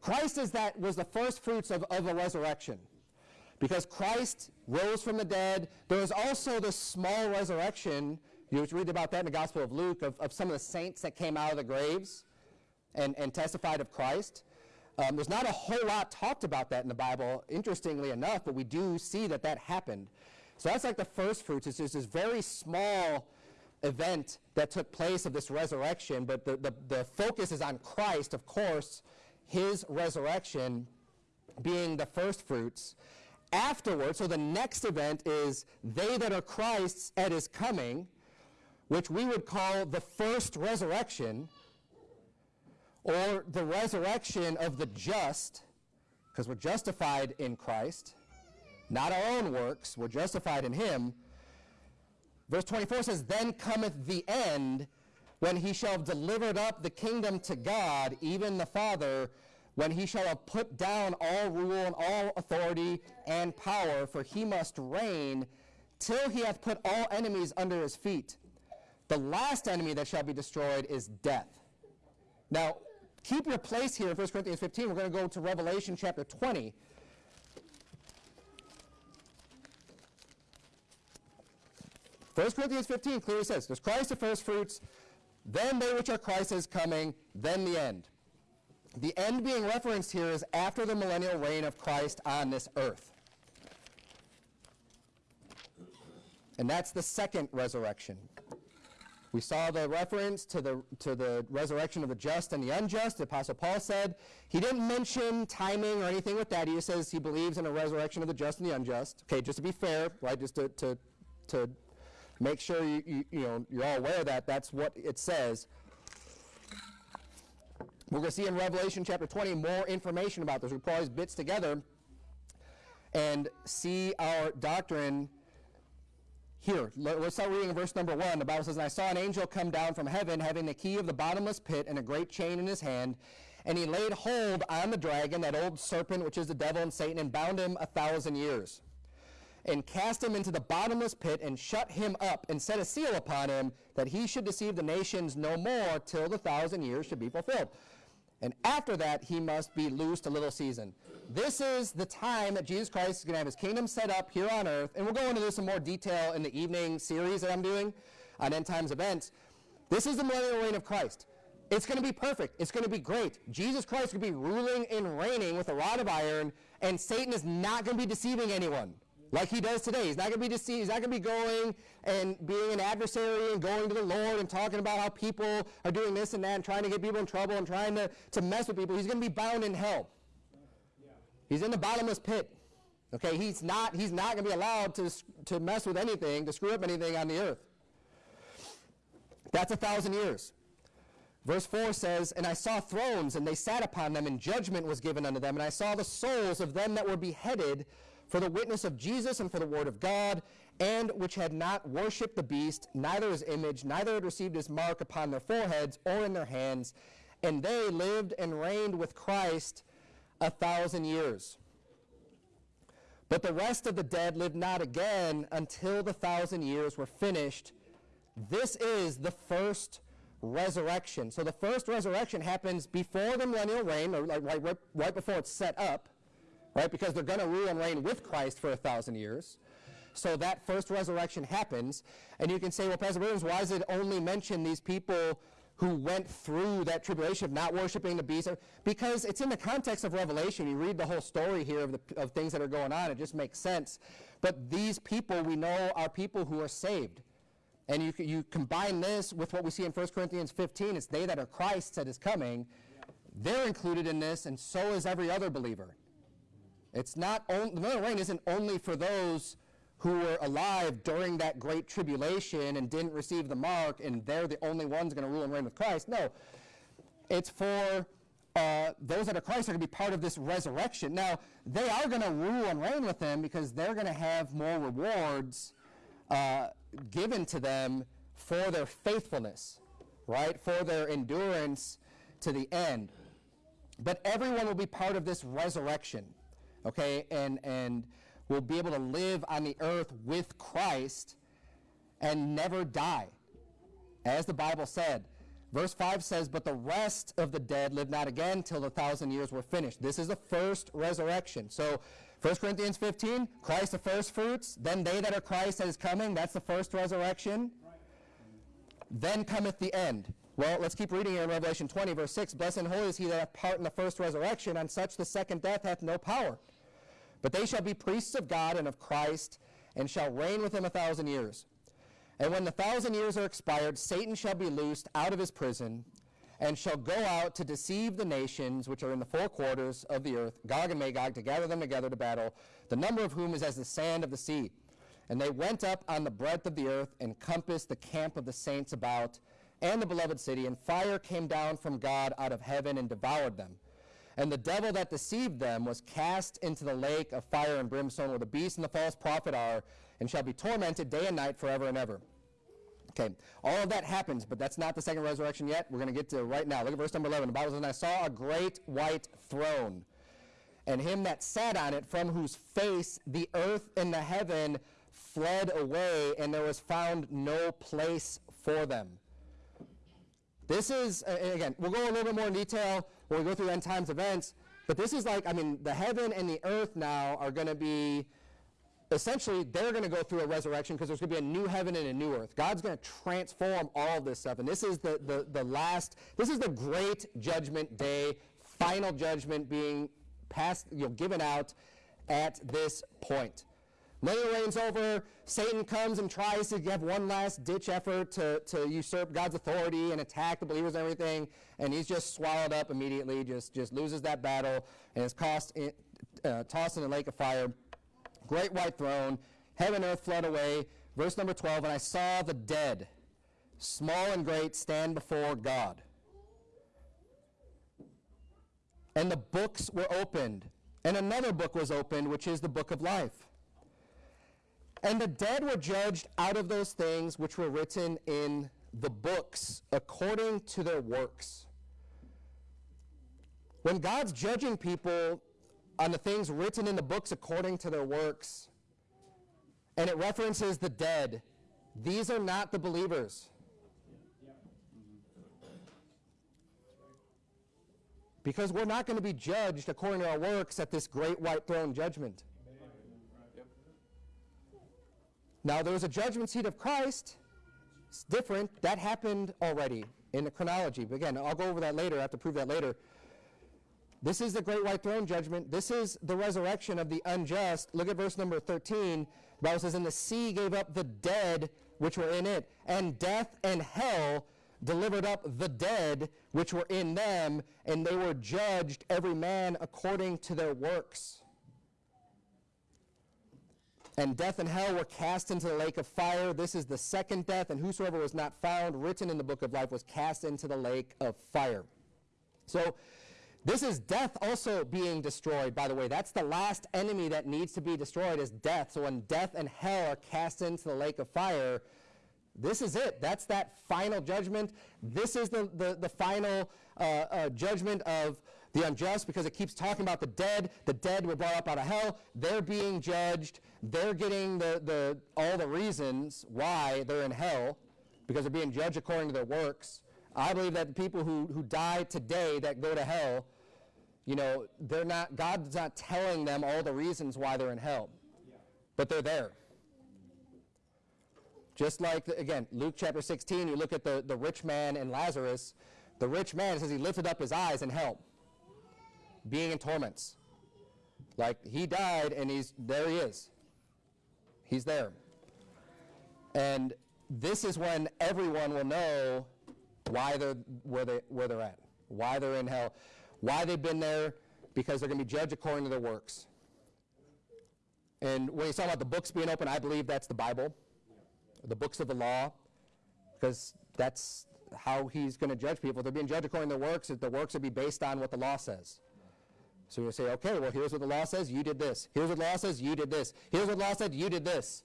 Christ is that was the first fruits of, of a resurrection. Because Christ rose from the dead. There was also the small resurrection. You read about that in the Gospel of Luke of, of some of the saints that came out of the graves and, and testified of Christ. Um, there's not a whole lot talked about that in the Bible, interestingly enough, but we do see that that happened. So that's like the first fruits. It's just this very small event that took place of this resurrection, but the, the, the focus is on Christ, of course, his resurrection being the first fruits. Afterwards, so the next event is they that are Christ's at his coming, which we would call the first resurrection or the resurrection of the just, because we're justified in Christ, not our own works, we're justified in Him. Verse 24 says, Then cometh the end, when he shall have delivered up the kingdom to God, even the Father, when he shall have put down all rule and all authority and power, for he must reign till he hath put all enemies under his feet. The last enemy that shall be destroyed is death. Now, keep your place here in 1 Corinthians 15. We're going to go to Revelation chapter 20. First Corinthians 15 clearly says, There's Christ the first fruits, then they which are Christ's coming, then the end. The end being referenced here is after the millennial reign of Christ on this earth. And that's the second resurrection. We saw the reference to the, to the resurrection of the just and the unjust. The Apostle Paul said he didn't mention timing or anything with that. He just says he believes in a resurrection of the just and the unjust. Okay, just to be fair, right, just to, to, to make sure you, you, you know, you're all aware of that. That's what it says. We're going to see in Revelation chapter 20 more information about this. We put all these bits together and see our doctrine here. Let's start reading verse number 1. The Bible says, And I saw an angel come down from heaven, having the key of the bottomless pit and a great chain in his hand. And he laid hold on the dragon, that old serpent, which is the devil and Satan, and bound him a thousand years. And cast him into the bottomless pit, and shut him up, and set a seal upon him, that he should deceive the nations no more till the thousand years should be fulfilled and after that he must be loosed a little season. This is the time that Jesus Christ is going to have his kingdom set up here on earth, and we'll go into this in more detail in the evening series that I'm doing on end times events. This is the millennial reign of Christ. It's going to be perfect. It's going to be great. Jesus Christ is going to be ruling and reigning with a rod of iron, and Satan is not going to be deceiving anyone like he does today. He's not going to be deceived. He's not going to be going and being an adversary and going to the Lord and talking about how people are doing this and that and trying to get people in trouble and trying to, to mess with people. He's going to be bound in hell. He's in the bottomless pit. Okay, he's not, he's not going to be allowed to, to mess with anything, to screw up anything on the earth. That's a thousand years. Verse 4 says, And I saw thrones, and they sat upon them, and judgment was given unto them. And I saw the souls of them that were beheaded for the witness of Jesus and for the word of God, and which had not worshipped the beast, neither his image, neither had received his mark upon their foreheads or in their hands, and they lived and reigned with Christ a thousand years. But the rest of the dead lived not again until the thousand years were finished. This is the first resurrection. So the first resurrection happens before the millennial reign, or like right, right before it's set up right? Because they're going to rule and reign with Christ for a thousand years. So that first resurrection happens. And you can say, well, Pastor Williams, why does it only mention these people who went through that tribulation of not worshiping the beast? Because it's in the context of Revelation. You read the whole story here of, the, of things that are going on. It just makes sense. But these people we know are people who are saved. And you, you combine this with what we see in 1 Corinthians 15, it's they that are Christ that is coming. They're included in this, and so is every other believer. It's not only, the millennial reign isn't only for those who were alive during that great tribulation and didn't receive the mark and they're the only ones going to rule and reign with Christ. No, it's for uh, those that are Christ are going to be part of this resurrection. Now, they are going to rule and reign with him because they're going to have more rewards uh, given to them for their faithfulness, right? For their endurance to the end. But everyone will be part of this resurrection okay, and, and will be able to live on the earth with Christ and never die. As the Bible said, Verse 5 says, But the rest of the dead live not again till the thousand years were finished. This is the first resurrection. So 1 Corinthians 15, Christ the first fruits, then they that are Christ that is coming, that's the first resurrection. Then cometh the end. Well, let's keep reading here in Revelation 20, verse 6. Blessed and holy is he that hath part in the first resurrection, on such the second death hath no power. But they shall be priests of God and of Christ, and shall reign with him a thousand years. And when the thousand years are expired, Satan shall be loosed out of his prison, and shall go out to deceive the nations which are in the four quarters of the earth, Gog and Magog, to gather them together to battle, the number of whom is as the sand of the sea. And they went up on the breadth of the earth, and compassed the camp of the saints about, and the beloved city, and fire came down from God out of heaven and devoured them. And the devil that deceived them was cast into the lake of fire and brimstone, where the beast and the false prophet are, and shall be tormented day and night forever and ever. Okay, all of that happens, but that's not the second resurrection yet. We're going to get to right now. Look at verse number 11. The Bible says, And I saw a great white throne, and him that sat on it, from whose face the earth and the heaven fled away, and there was found no place for them. This is, again, we'll go a little bit more in detail when we go through end times events, but this is like, I mean, the heaven and the earth now are going to be, essentially, they're going to go through a resurrection because there's going to be a new heaven and a new earth. God's going to transform all this stuff. And this is the, the, the last, this is the great judgment day, final judgment being passed, you know, given out at this point. Millennial reigns over. Satan comes and tries to have one last ditch effort to, to usurp God's authority and attack the believers and everything. And he's just swallowed up immediately, just, just loses that battle and is cost in, uh, tossed in the lake of fire. Great white throne, heaven and earth flood away. Verse number 12 And I saw the dead, small and great, stand before God. And the books were opened. And another book was opened, which is the book of life. And the dead were judged out of those things which were written in the books according to their works. When God's judging people on the things written in the books according to their works, and it references the dead, these are not the believers. Because we're not going to be judged according to our works at this great white throne judgment. Now, there was a judgment seat of Christ. It's different. That happened already in the chronology. But again, I'll go over that later. I have to prove that later. This is the great white throne judgment. This is the resurrection of the unjust. Look at verse number 13. The Bible says, And the sea gave up the dead which were in it, and death and hell delivered up the dead which were in them, and they were judged every man according to their works. And death and hell were cast into the lake of fire. This is the second death, and whosoever was not found written in the book of life was cast into the lake of fire. So, this is death also being destroyed, by the way. That's the last enemy that needs to be destroyed is death. So when death and hell are cast into the lake of fire, this is it. That's that final judgment. This is the, the, the final uh, uh, judgment of the unjust because it keeps talking about the dead. The dead were brought up out of hell. They're being judged. They're getting the, the, all the reasons why they're in hell because they're being judged according to their works. I believe that the people who, who die today that go to hell, you know, they're not, God's not telling them all the reasons why they're in hell, but they're there. Just like, the, again, Luke chapter 16, you look at the, the rich man and Lazarus. The rich man says he lifted up his eyes in hell, being in torments. Like he died and he's there he is. He's there. And this is when everyone will know why they're where they where they're at, why they're in hell, why they've been there, because they're going to be judged according to their works. And when you talk about the books being open, I believe that's the Bible, the books of the law, because that's how he's going to judge people. They're being judged according to their works, the works will be based on what the law says. So you say, okay, well, here's what the law says, you did this. Here's what the law says, you did this. Here's what the law said, you did this.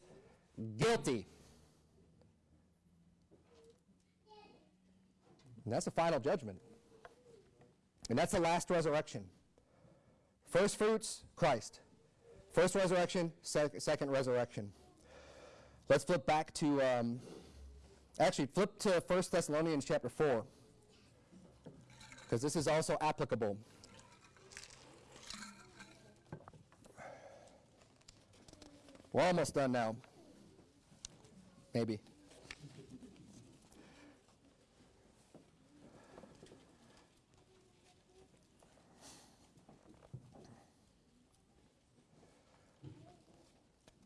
Guilty. And that's the final judgment. And that's the last resurrection. First fruits, Christ. First resurrection, sec- second resurrection. Let's flip back to, um, actually, flip to 1 Thessalonians chapter 4. because this is also applicable. We're almost done now. Maybe.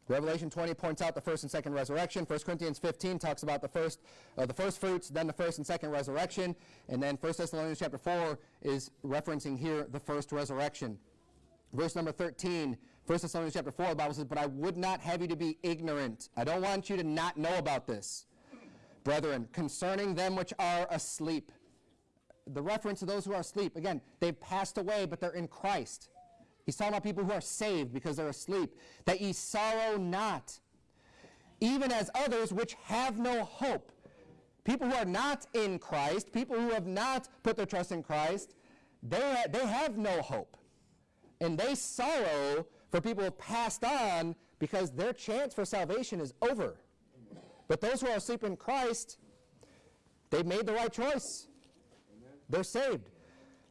Revelation 20 points out the first and second resurrection. 1 Corinthians 15 talks about the first, uh, the first fruits, then the first and second resurrection, and then 1 Thessalonians chapter 4 is referencing here the first resurrection. Verse number 13, 1 Thessalonians chapter 4, the Bible says, But I would not have you to be ignorant. I don't want you to not know about this, brethren, concerning them which are asleep. The reference to those who are asleep, again, they've passed away, but they're in Christ. He's talking about people who are saved because they're asleep. That ye sorrow not, even as others which have no hope. People who are not in Christ, people who have not put their trust in Christ, they, they have no hope. And they sorrow for people who have passed on because their chance for salvation is over. But those who are asleep in Christ, they've made the right choice. They're saved.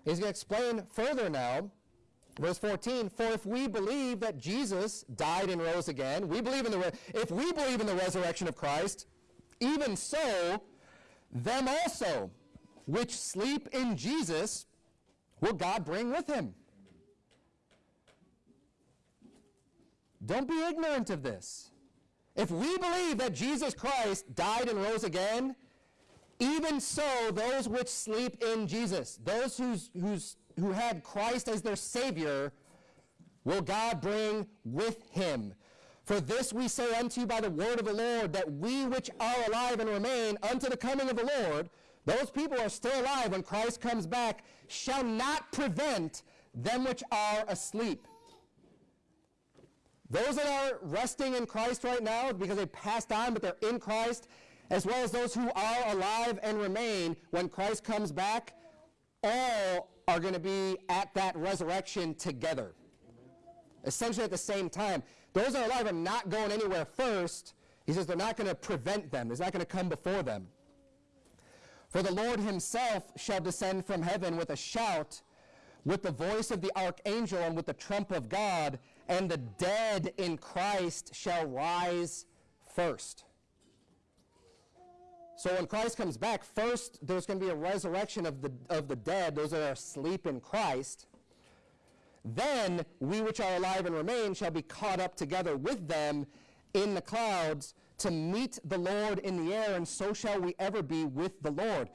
He's going to explain further now Verse 14, for if we believe that Jesus died and rose again, we believe in the, if we believe in the resurrection of Christ, even so, them also, which sleep in Jesus, will God bring with him. Don't be ignorant of this. If we believe that Jesus Christ died and rose again, even so, those which sleep in Jesus, those whose, whose who had Christ as their Savior, will God bring with him. For this we say unto you by the word of the Lord, that we which are alive and remain unto the coming of the Lord, those people are still alive when Christ comes back, shall not prevent them which are asleep. Those that are resting in Christ right now because they passed on, but they're in Christ, as well as those who are alive and remain when Christ comes back, all are going to be at that resurrection together. Essentially at the same time. Those that are alive are not going anywhere first. He says they're not going to prevent them. It's not going to come before them. For the Lord himself shall descend from heaven with a shout, with the voice of the archangel, and with the trump of God, and the dead in Christ shall rise first. So when Christ comes back, first there's going to be a resurrection of the, of the dead, those that are asleep in Christ. Then we which are alive and remain shall be caught up together with them in the clouds to meet the Lord in the air, and so shall we ever be with the Lord.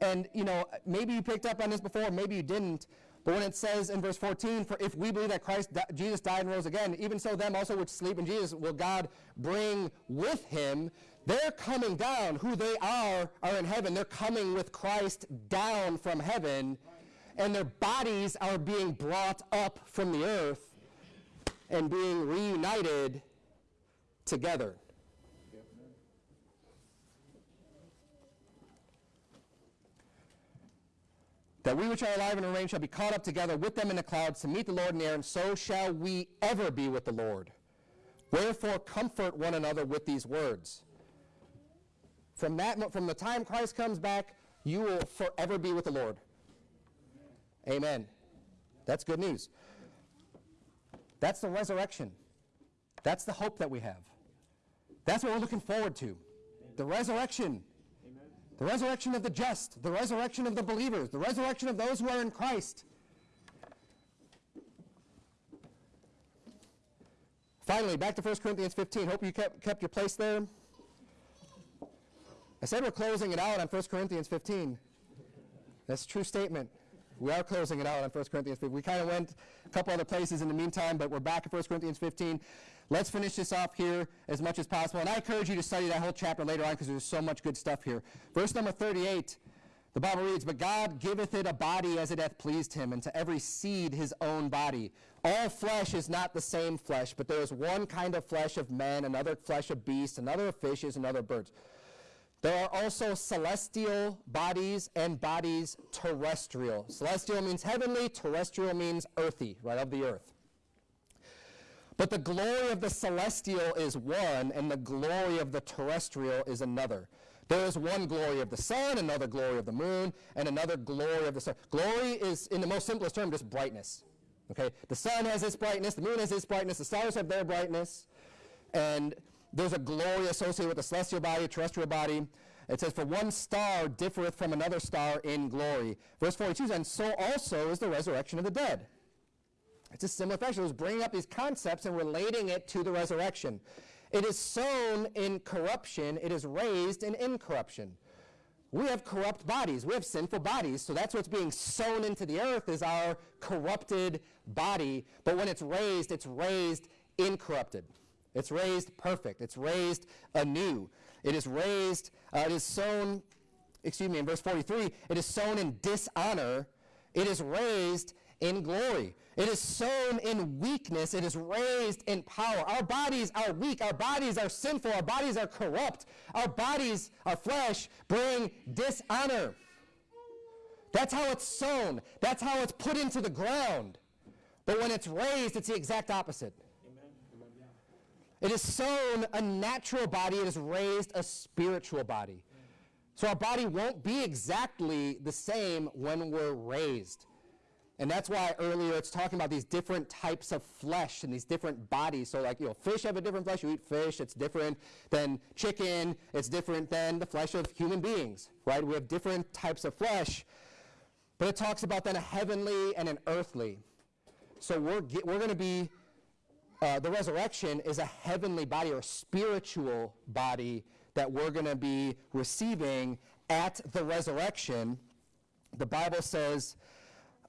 And, you know, maybe you picked up on this before, maybe you didn't, but when it says in verse 14, for if we believe that Christ, Jesus died and rose again, even so them also which sleep in Jesus will God bring with him. They're coming down. Who they are are in heaven. They're coming with Christ down from heaven, and their bodies are being brought up from the earth and being reunited together. That we which are alive and remain shall be caught up together with them in the clouds to meet the Lord in the air, and so shall we ever be with the Lord. Wherefore comfort one another with these words. From, that, from the time Christ comes back, you will forever be with the Lord. Amen. That's good news. That's the resurrection. That's the hope that we have. That's what we're looking forward to. The resurrection. The resurrection of the just, the resurrection of the believers, the resurrection of those who are in Christ. Finally, back to 1 Corinthians 15. Hope you kept, kept your place there. I said we're closing it out on 1 Corinthians 15. That's a true statement. We are closing it out on 1 Corinthians 15. We kind of went a couple other places in the meantime, but we're back at 1 Corinthians 15. Let's finish this off here as much as possible. And I encourage you to study that whole chapter later on because there's so much good stuff here. Verse number 38, the Bible reads, But God giveth it a body as it hath pleased him, and to every seed his own body. All flesh is not the same flesh, but there is one kind of flesh of men, another flesh of beasts, another of fishes, and other birds. There are also celestial bodies and bodies terrestrial. Celestial means heavenly, terrestrial means earthy, right, of the earth. But the glory of the celestial is one, and the glory of the terrestrial is another. There is one glory of the sun, another glory of the moon, and another glory of the sun. Glory is, in the most simplest term, just brightness. Okay? The sun has its brightness, the moon has its brightness, the stars have their brightness, and there's a glory associated with the celestial body, terrestrial body. It says, For one star differeth from another star in glory. Verse 42 And so also is the resurrection of the dead. It's a similar fashion. It was bringing up these concepts and relating it to the resurrection. It is sown in corruption, it is raised in incorruption. We have corrupt bodies. We have sinful bodies. So that's what's being sown into the earth is our corrupted body. But when it's raised, it's raised incorrupted. It's raised perfect. It's raised anew. It is raised, uh, it is sown, excuse me, in verse 43, it is sown in dishonor. It is raised in glory. It is sown in weakness. It is raised in power. Our bodies are weak. Our bodies are sinful. Our bodies are corrupt. Our bodies, our flesh, bring dishonor. That's how it's sown. That's how it's put into the ground. But when it's raised, it's the exact opposite. It is sown a natural body, it is raised a spiritual body. So our body won't be exactly the same when we're raised. And that's why earlier it's talking about these different types of flesh and these different bodies. So like, you know, fish have a different flesh. You eat fish, it's different than chicken. It's different than the flesh of human beings, right? We have different types of flesh. But it talks about then a heavenly and an earthly. So we're, we're going to be uh, the resurrection is a heavenly body or a spiritual body that we're going to be receiving at the resurrection. The Bible says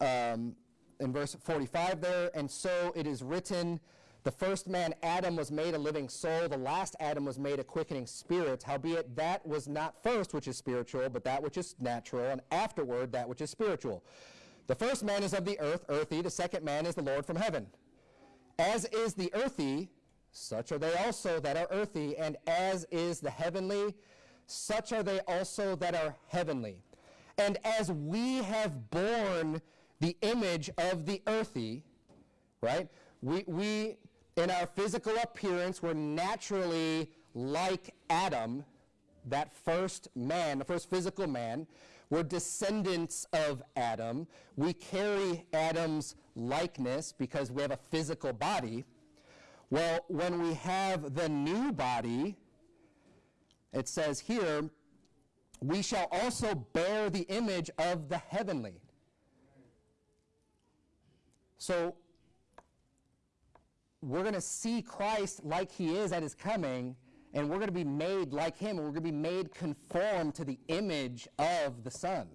um, in verse 45 there, and so it is written, the first man, Adam, was made a living soul. The last Adam was made a quickening spirit. Howbeit, that was not first which is spiritual, but that which is natural, and afterward that which is spiritual. The first man is of the earth, earthy. The second man is the Lord from heaven. As is the earthy, such are they also that are earthy, and as is the heavenly, such are they also that are heavenly. And as we have borne the image of the earthy, right? We, we in our physical appearance, we're naturally like Adam, that first man, the first physical man. We're descendants of Adam. We carry Adam's likeness because we have a physical body. Well, when we have the new body, it says here, we shall also bear the image of the heavenly. So we're going to see Christ like he is at his coming, and we're going to be made like him, and we're going to be made conform to the image of the Son.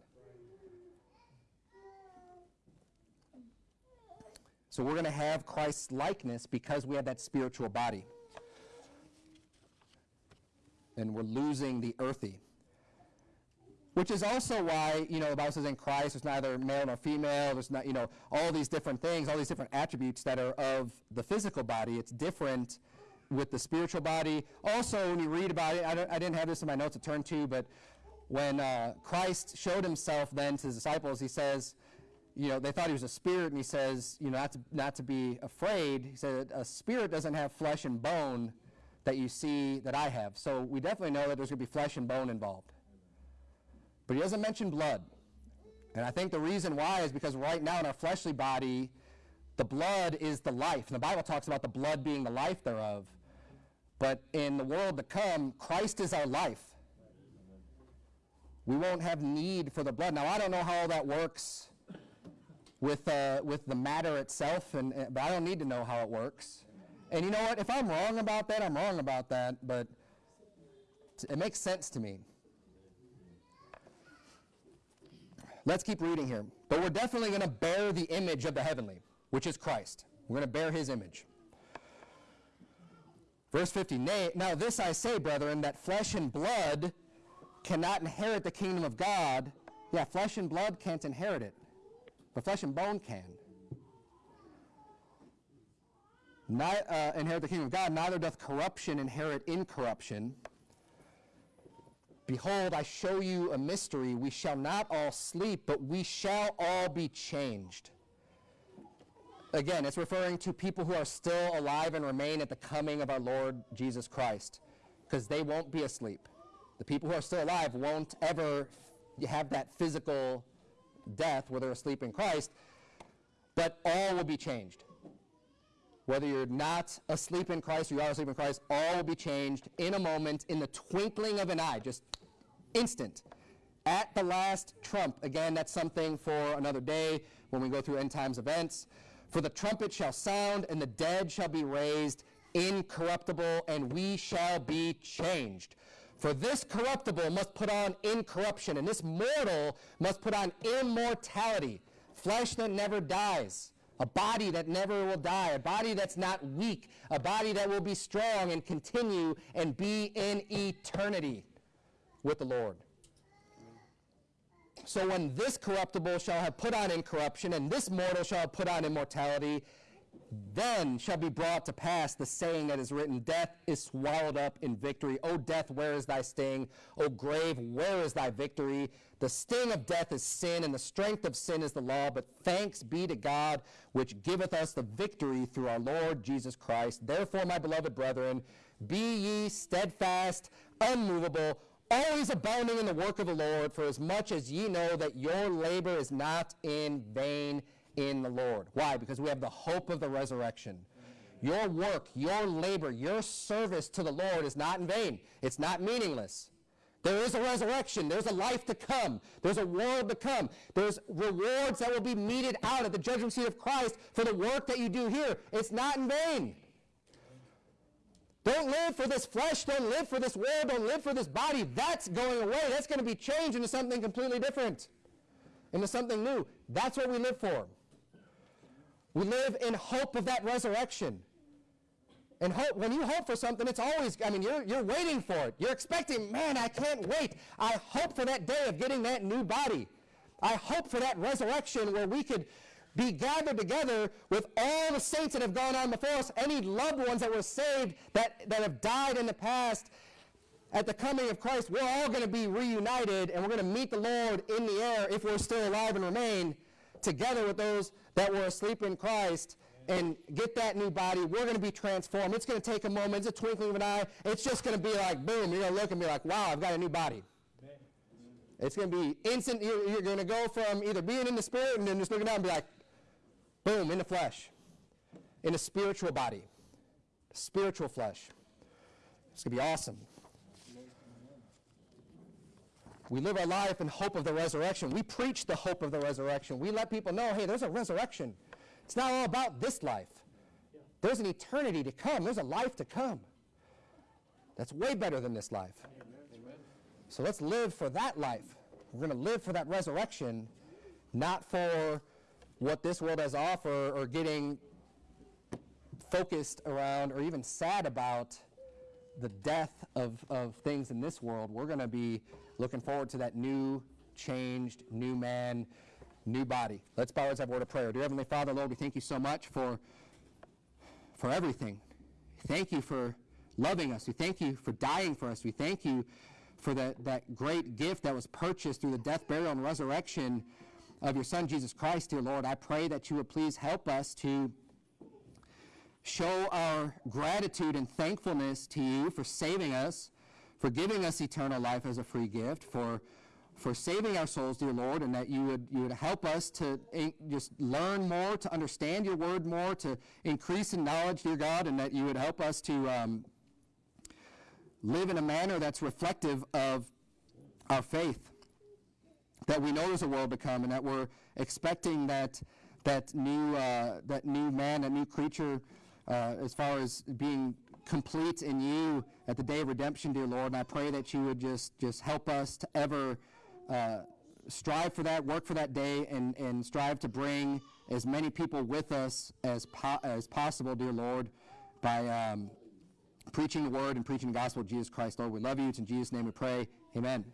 So we're going to have Christ's likeness because we have that spiritual body. And we're losing the earthy. Which is also why, you know, the Bible says in Christ there's neither male nor female, there's not, you know, all these different things, all these different attributes that are of the physical body. It's different with the spiritual body. Also, when you read about it, I, I didn't have this in my notes to turn to, but when uh, Christ showed himself then to his disciples, he says, you know, they thought he was a spirit, and he says, you know, not to, not to be afraid. He said, a spirit doesn't have flesh and bone that you see that I have. So we definitely know that there's going to be flesh and bone involved. But he doesn't mention blood. And I think the reason why is because right now in our fleshly body, the blood is the life. And the Bible talks about the blood being the life thereof. But in the world to come, Christ is our life. We won't have need for the blood. Now, I don't know how all that works with, uh, with the matter itself, and, but I don't need to know how it works. And you know what? If I'm wrong about that, I'm wrong about that, but it makes sense to me. Let's keep reading here. But we're definitely going to bear the image of the heavenly, which is Christ. We're going to bear his image. Verse 50, Now this I say, brethren, that flesh and blood cannot inherit the kingdom of God. Yeah, flesh and blood can't inherit it. But flesh and bone can. Not, uh, inherit the kingdom of God, neither doth corruption inherit incorruption. Behold, I show you a mystery. We shall not all sleep, but we shall all be changed. Again, it's referring to people who are still alive and remain at the coming of our Lord Jesus Christ, because they won't be asleep. The people who are still alive won't ever have that physical death where they're asleep in Christ, but all will be changed. Whether you're not asleep in Christ or you are asleep in Christ, all will be changed in a moment, in the twinkling of an eye, just instant. At the last trump. Again, that's something for another day when we go through end times events. For the trumpet shall sound, and the dead shall be raised incorruptible, and we shall be changed. For this corruptible must put on incorruption, and this mortal must put on immortality, flesh that never dies, a body that never will die, a body that's not weak, a body that will be strong and continue and be in eternity with the Lord. So when this corruptible shall have put on incorruption, and this mortal shall have put on immortality, then shall be brought to pass the saying that is written Death is swallowed up in victory. O death, where is thy sting? O grave, where is thy victory? The sting of death is sin, and the strength of sin is the law. But thanks be to God, which giveth us the victory through our Lord Jesus Christ. Therefore, my beloved brethren, be ye steadfast, unmovable, always abounding in the work of the Lord, for as much as ye know that your labor is not in vain in the Lord. Why? Because we have the hope of the resurrection. Your work, your labor, your service to the Lord is not in vain. It's not meaningless. There is a resurrection. There's a life to come. There's a world to come. There's rewards that will be meted out at the judgment seat of Christ for the work that you do here. It's not in vain. Don't live for this flesh. Don't live for this world. Don't live for this body. That's going away. That's going to be changed into something completely different, into something new. That's what we live for. We live in hope of that resurrection. And hope, when you hope for something, it's always, I mean, you're, you're waiting for it. You're expecting, man, I can't wait. I hope for that day of getting that new body. I hope for that resurrection where we could be gathered together with all the saints that have gone on before us, any loved ones that were saved that, that have died in the past. At the coming of Christ, we're all going to be reunited and we're going to meet the Lord in the air if we're still alive and remain together with those that were asleep in Christ and get that new body. We're going to be transformed. It's going to take a moment. It's a twinkling of an eye. It's just going to be like, boom, you're going to look and be like, wow, I've got a new body. It's going to be instant. You're, you're going to go from either being in the spirit and then just looking down and be like, boom, in the flesh, in a spiritual body, spiritual flesh. It's going to be awesome. We live our life in hope of the resurrection. We preach the hope of the resurrection. We let people know, hey, there's a resurrection. It's not all about this life. There's an eternity to come. There's a life to come. That's way better than this life. So let's live for that life. We're going to live for that resurrection, not for what this world has to offer or getting focused around or even sad about the death of, of things in this world. We're going to be looking forward to that new, changed, new man, new body. Let's bow as a word of prayer. Dear Heavenly Father, Lord, we thank you so much for, for everything. Thank you for loving us. We thank you for dying for us. We thank you for that, that great gift that was purchased through the death, burial, and resurrection of your Son, Jesus Christ, dear Lord. I pray that you would please help us to show our gratitude and thankfulness to you for saving us, for giving us eternal life as a free gift, for for saving our souls, dear Lord, and that you would you would help us to just learn more, to understand your word more, to increase in knowledge, dear God, and that you would help us to um, live in a manner that's reflective of our faith. That we know there's a world to come, and that we're expecting that that new uh, that new man, that new creature, uh, as far as being complete in you at the day of redemption, dear Lord. And I pray that you would just just help us to ever uh, strive for that, work for that day, and, and strive to bring as many people with us as, po- as possible, dear Lord, by um, preaching the word and preaching the gospel of Jesus Christ. Lord, we love you. It's in Jesus' name we pray. Amen.